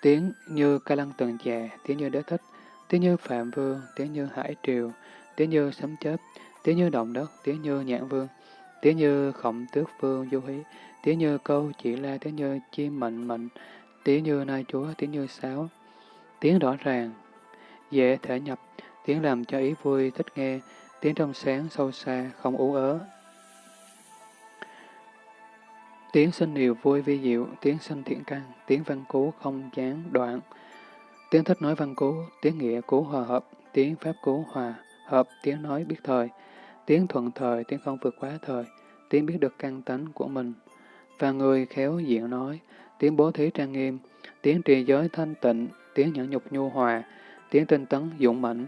tiếng như ca lăng tần già, tiếng như đế thích, tiếng như phạm vương, tiếng như hải triều, tiếng như sấm chớp, tiếng như động đất, tiếng như nhãn vương, tiếng như khổng tước vương du hí, tiếng như câu chỉ la, tiếng như chim mệnh mệnh, tiếng như nai chúa, tiếng như sáo, tiếng rõ ràng, dễ thể nhập, tiếng làm cho ý vui thích nghe, tiếng trong sáng sâu xa, không ú ớ. Tiếng sinh điều vui vi diệu, tiếng sinh thiện căn, tiếng văn cú không gián đoạn, tiếng thích nói văn cú, tiếng nghĩa cú hòa hợp, tiếng pháp cú hòa hợp, tiếng nói biết thời, tiếng thuận thời, tiếng không vượt quá thời, tiếng biết được căn tánh của mình, và người khéo diện nói, tiếng bố thí trang nghiêm, tiếng trì giới thanh tịnh, tiếng nhẫn nhục nhu hòa, tiếng tinh tấn dũng mãnh,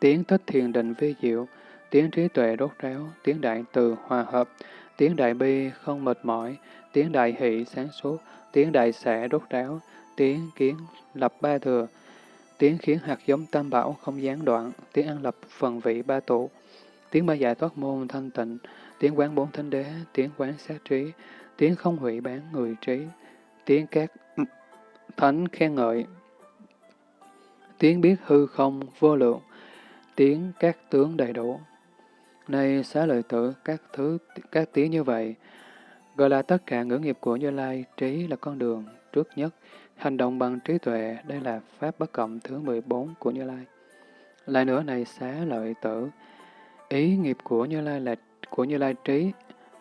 tiếng thích thiền định vi diệu, tiếng trí tuệ đốt ráo, tiếng đại từ hòa hợp, tiếng đại bi không mệt mỏi, tiếng đại hỷ sáng suốt, tiếng đại xẻ đốt ráo, tiếng kiến lập ba thừa, tiếng khiến hạt giống tam bảo không gián đoạn, tiếng ăn lập phần vị ba tụ, tiếng ba giải thoát môn thanh tịnh, tiếng quán bốn thánh đế, tiếng quán sát trí, tiếng không hủy bán người trí, tiếng các thánh khen ngợi, tiếng biết hư không vô lượng, tiếng các tướng đầy đủ. Này xá lợi tử, các thứ các tiếng như vậy, gọi là tất cả ngữ nghiệp của Như Lai, trí là con đường trước nhất, hành động bằng trí tuệ, đây là pháp bất cộng thứ 14 của Như Lai. Lại nữa này xá lợi tử, ý nghiệp của Như Lai là của Như Lai trí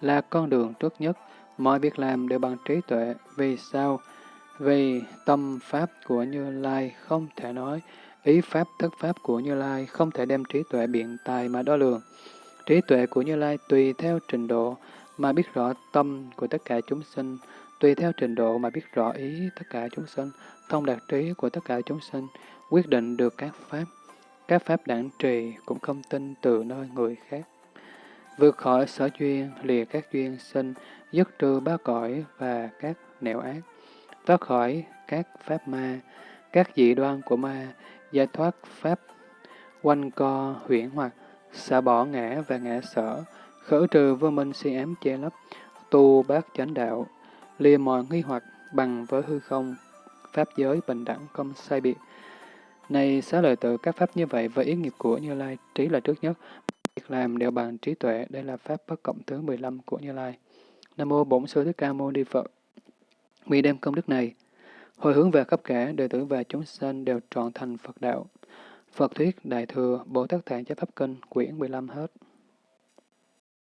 là con đường trước nhất, mọi việc làm đều bằng trí tuệ. Vì sao? Vì tâm pháp của Như Lai không thể nói, ý pháp thất pháp của Như Lai không thể đem trí tuệ biện tài mà đo lường. Trí tuệ của Như Lai tùy theo trình độ mà biết rõ tâm của tất cả chúng sinh, tùy theo trình độ mà biết rõ ý tất cả chúng sinh, thông đạt trí của tất cả chúng sinh, quyết định được các pháp. Các pháp đẳng trì cũng không tin từ nơi người khác. Vượt khỏi sở duyên, lìa các duyên sinh, dứt trừ ba cõi và các nẻo ác, thoát khỏi các pháp ma, các dị đoan của ma, giải thoát pháp quanh co huyễn hoặc, xả bỏ ngã và ngã sở, khử trừ vô minh si ám che lấp, tu bát chánh đạo, lìa mọi nghi hoặc bằng với hư không, pháp giới bình đẳng không sai biệt. Này xá lợi tự các pháp như vậy với ý nghiệp của Như Lai, trí là trước nhất, việc làm đều bằng trí tuệ, đây là pháp bất cộng thứ 15 của Như Lai. Nam mô Bổn Sư Thích Ca Mâu Ni Phật. Vì đem công đức này, hồi hướng về khắp cả đệ tử và chúng sanh đều trọn thành Phật đạo. Phật thuyết Đại thừa Bồ Tát Tạng Chánh Pháp Kinh quyển 15 hết.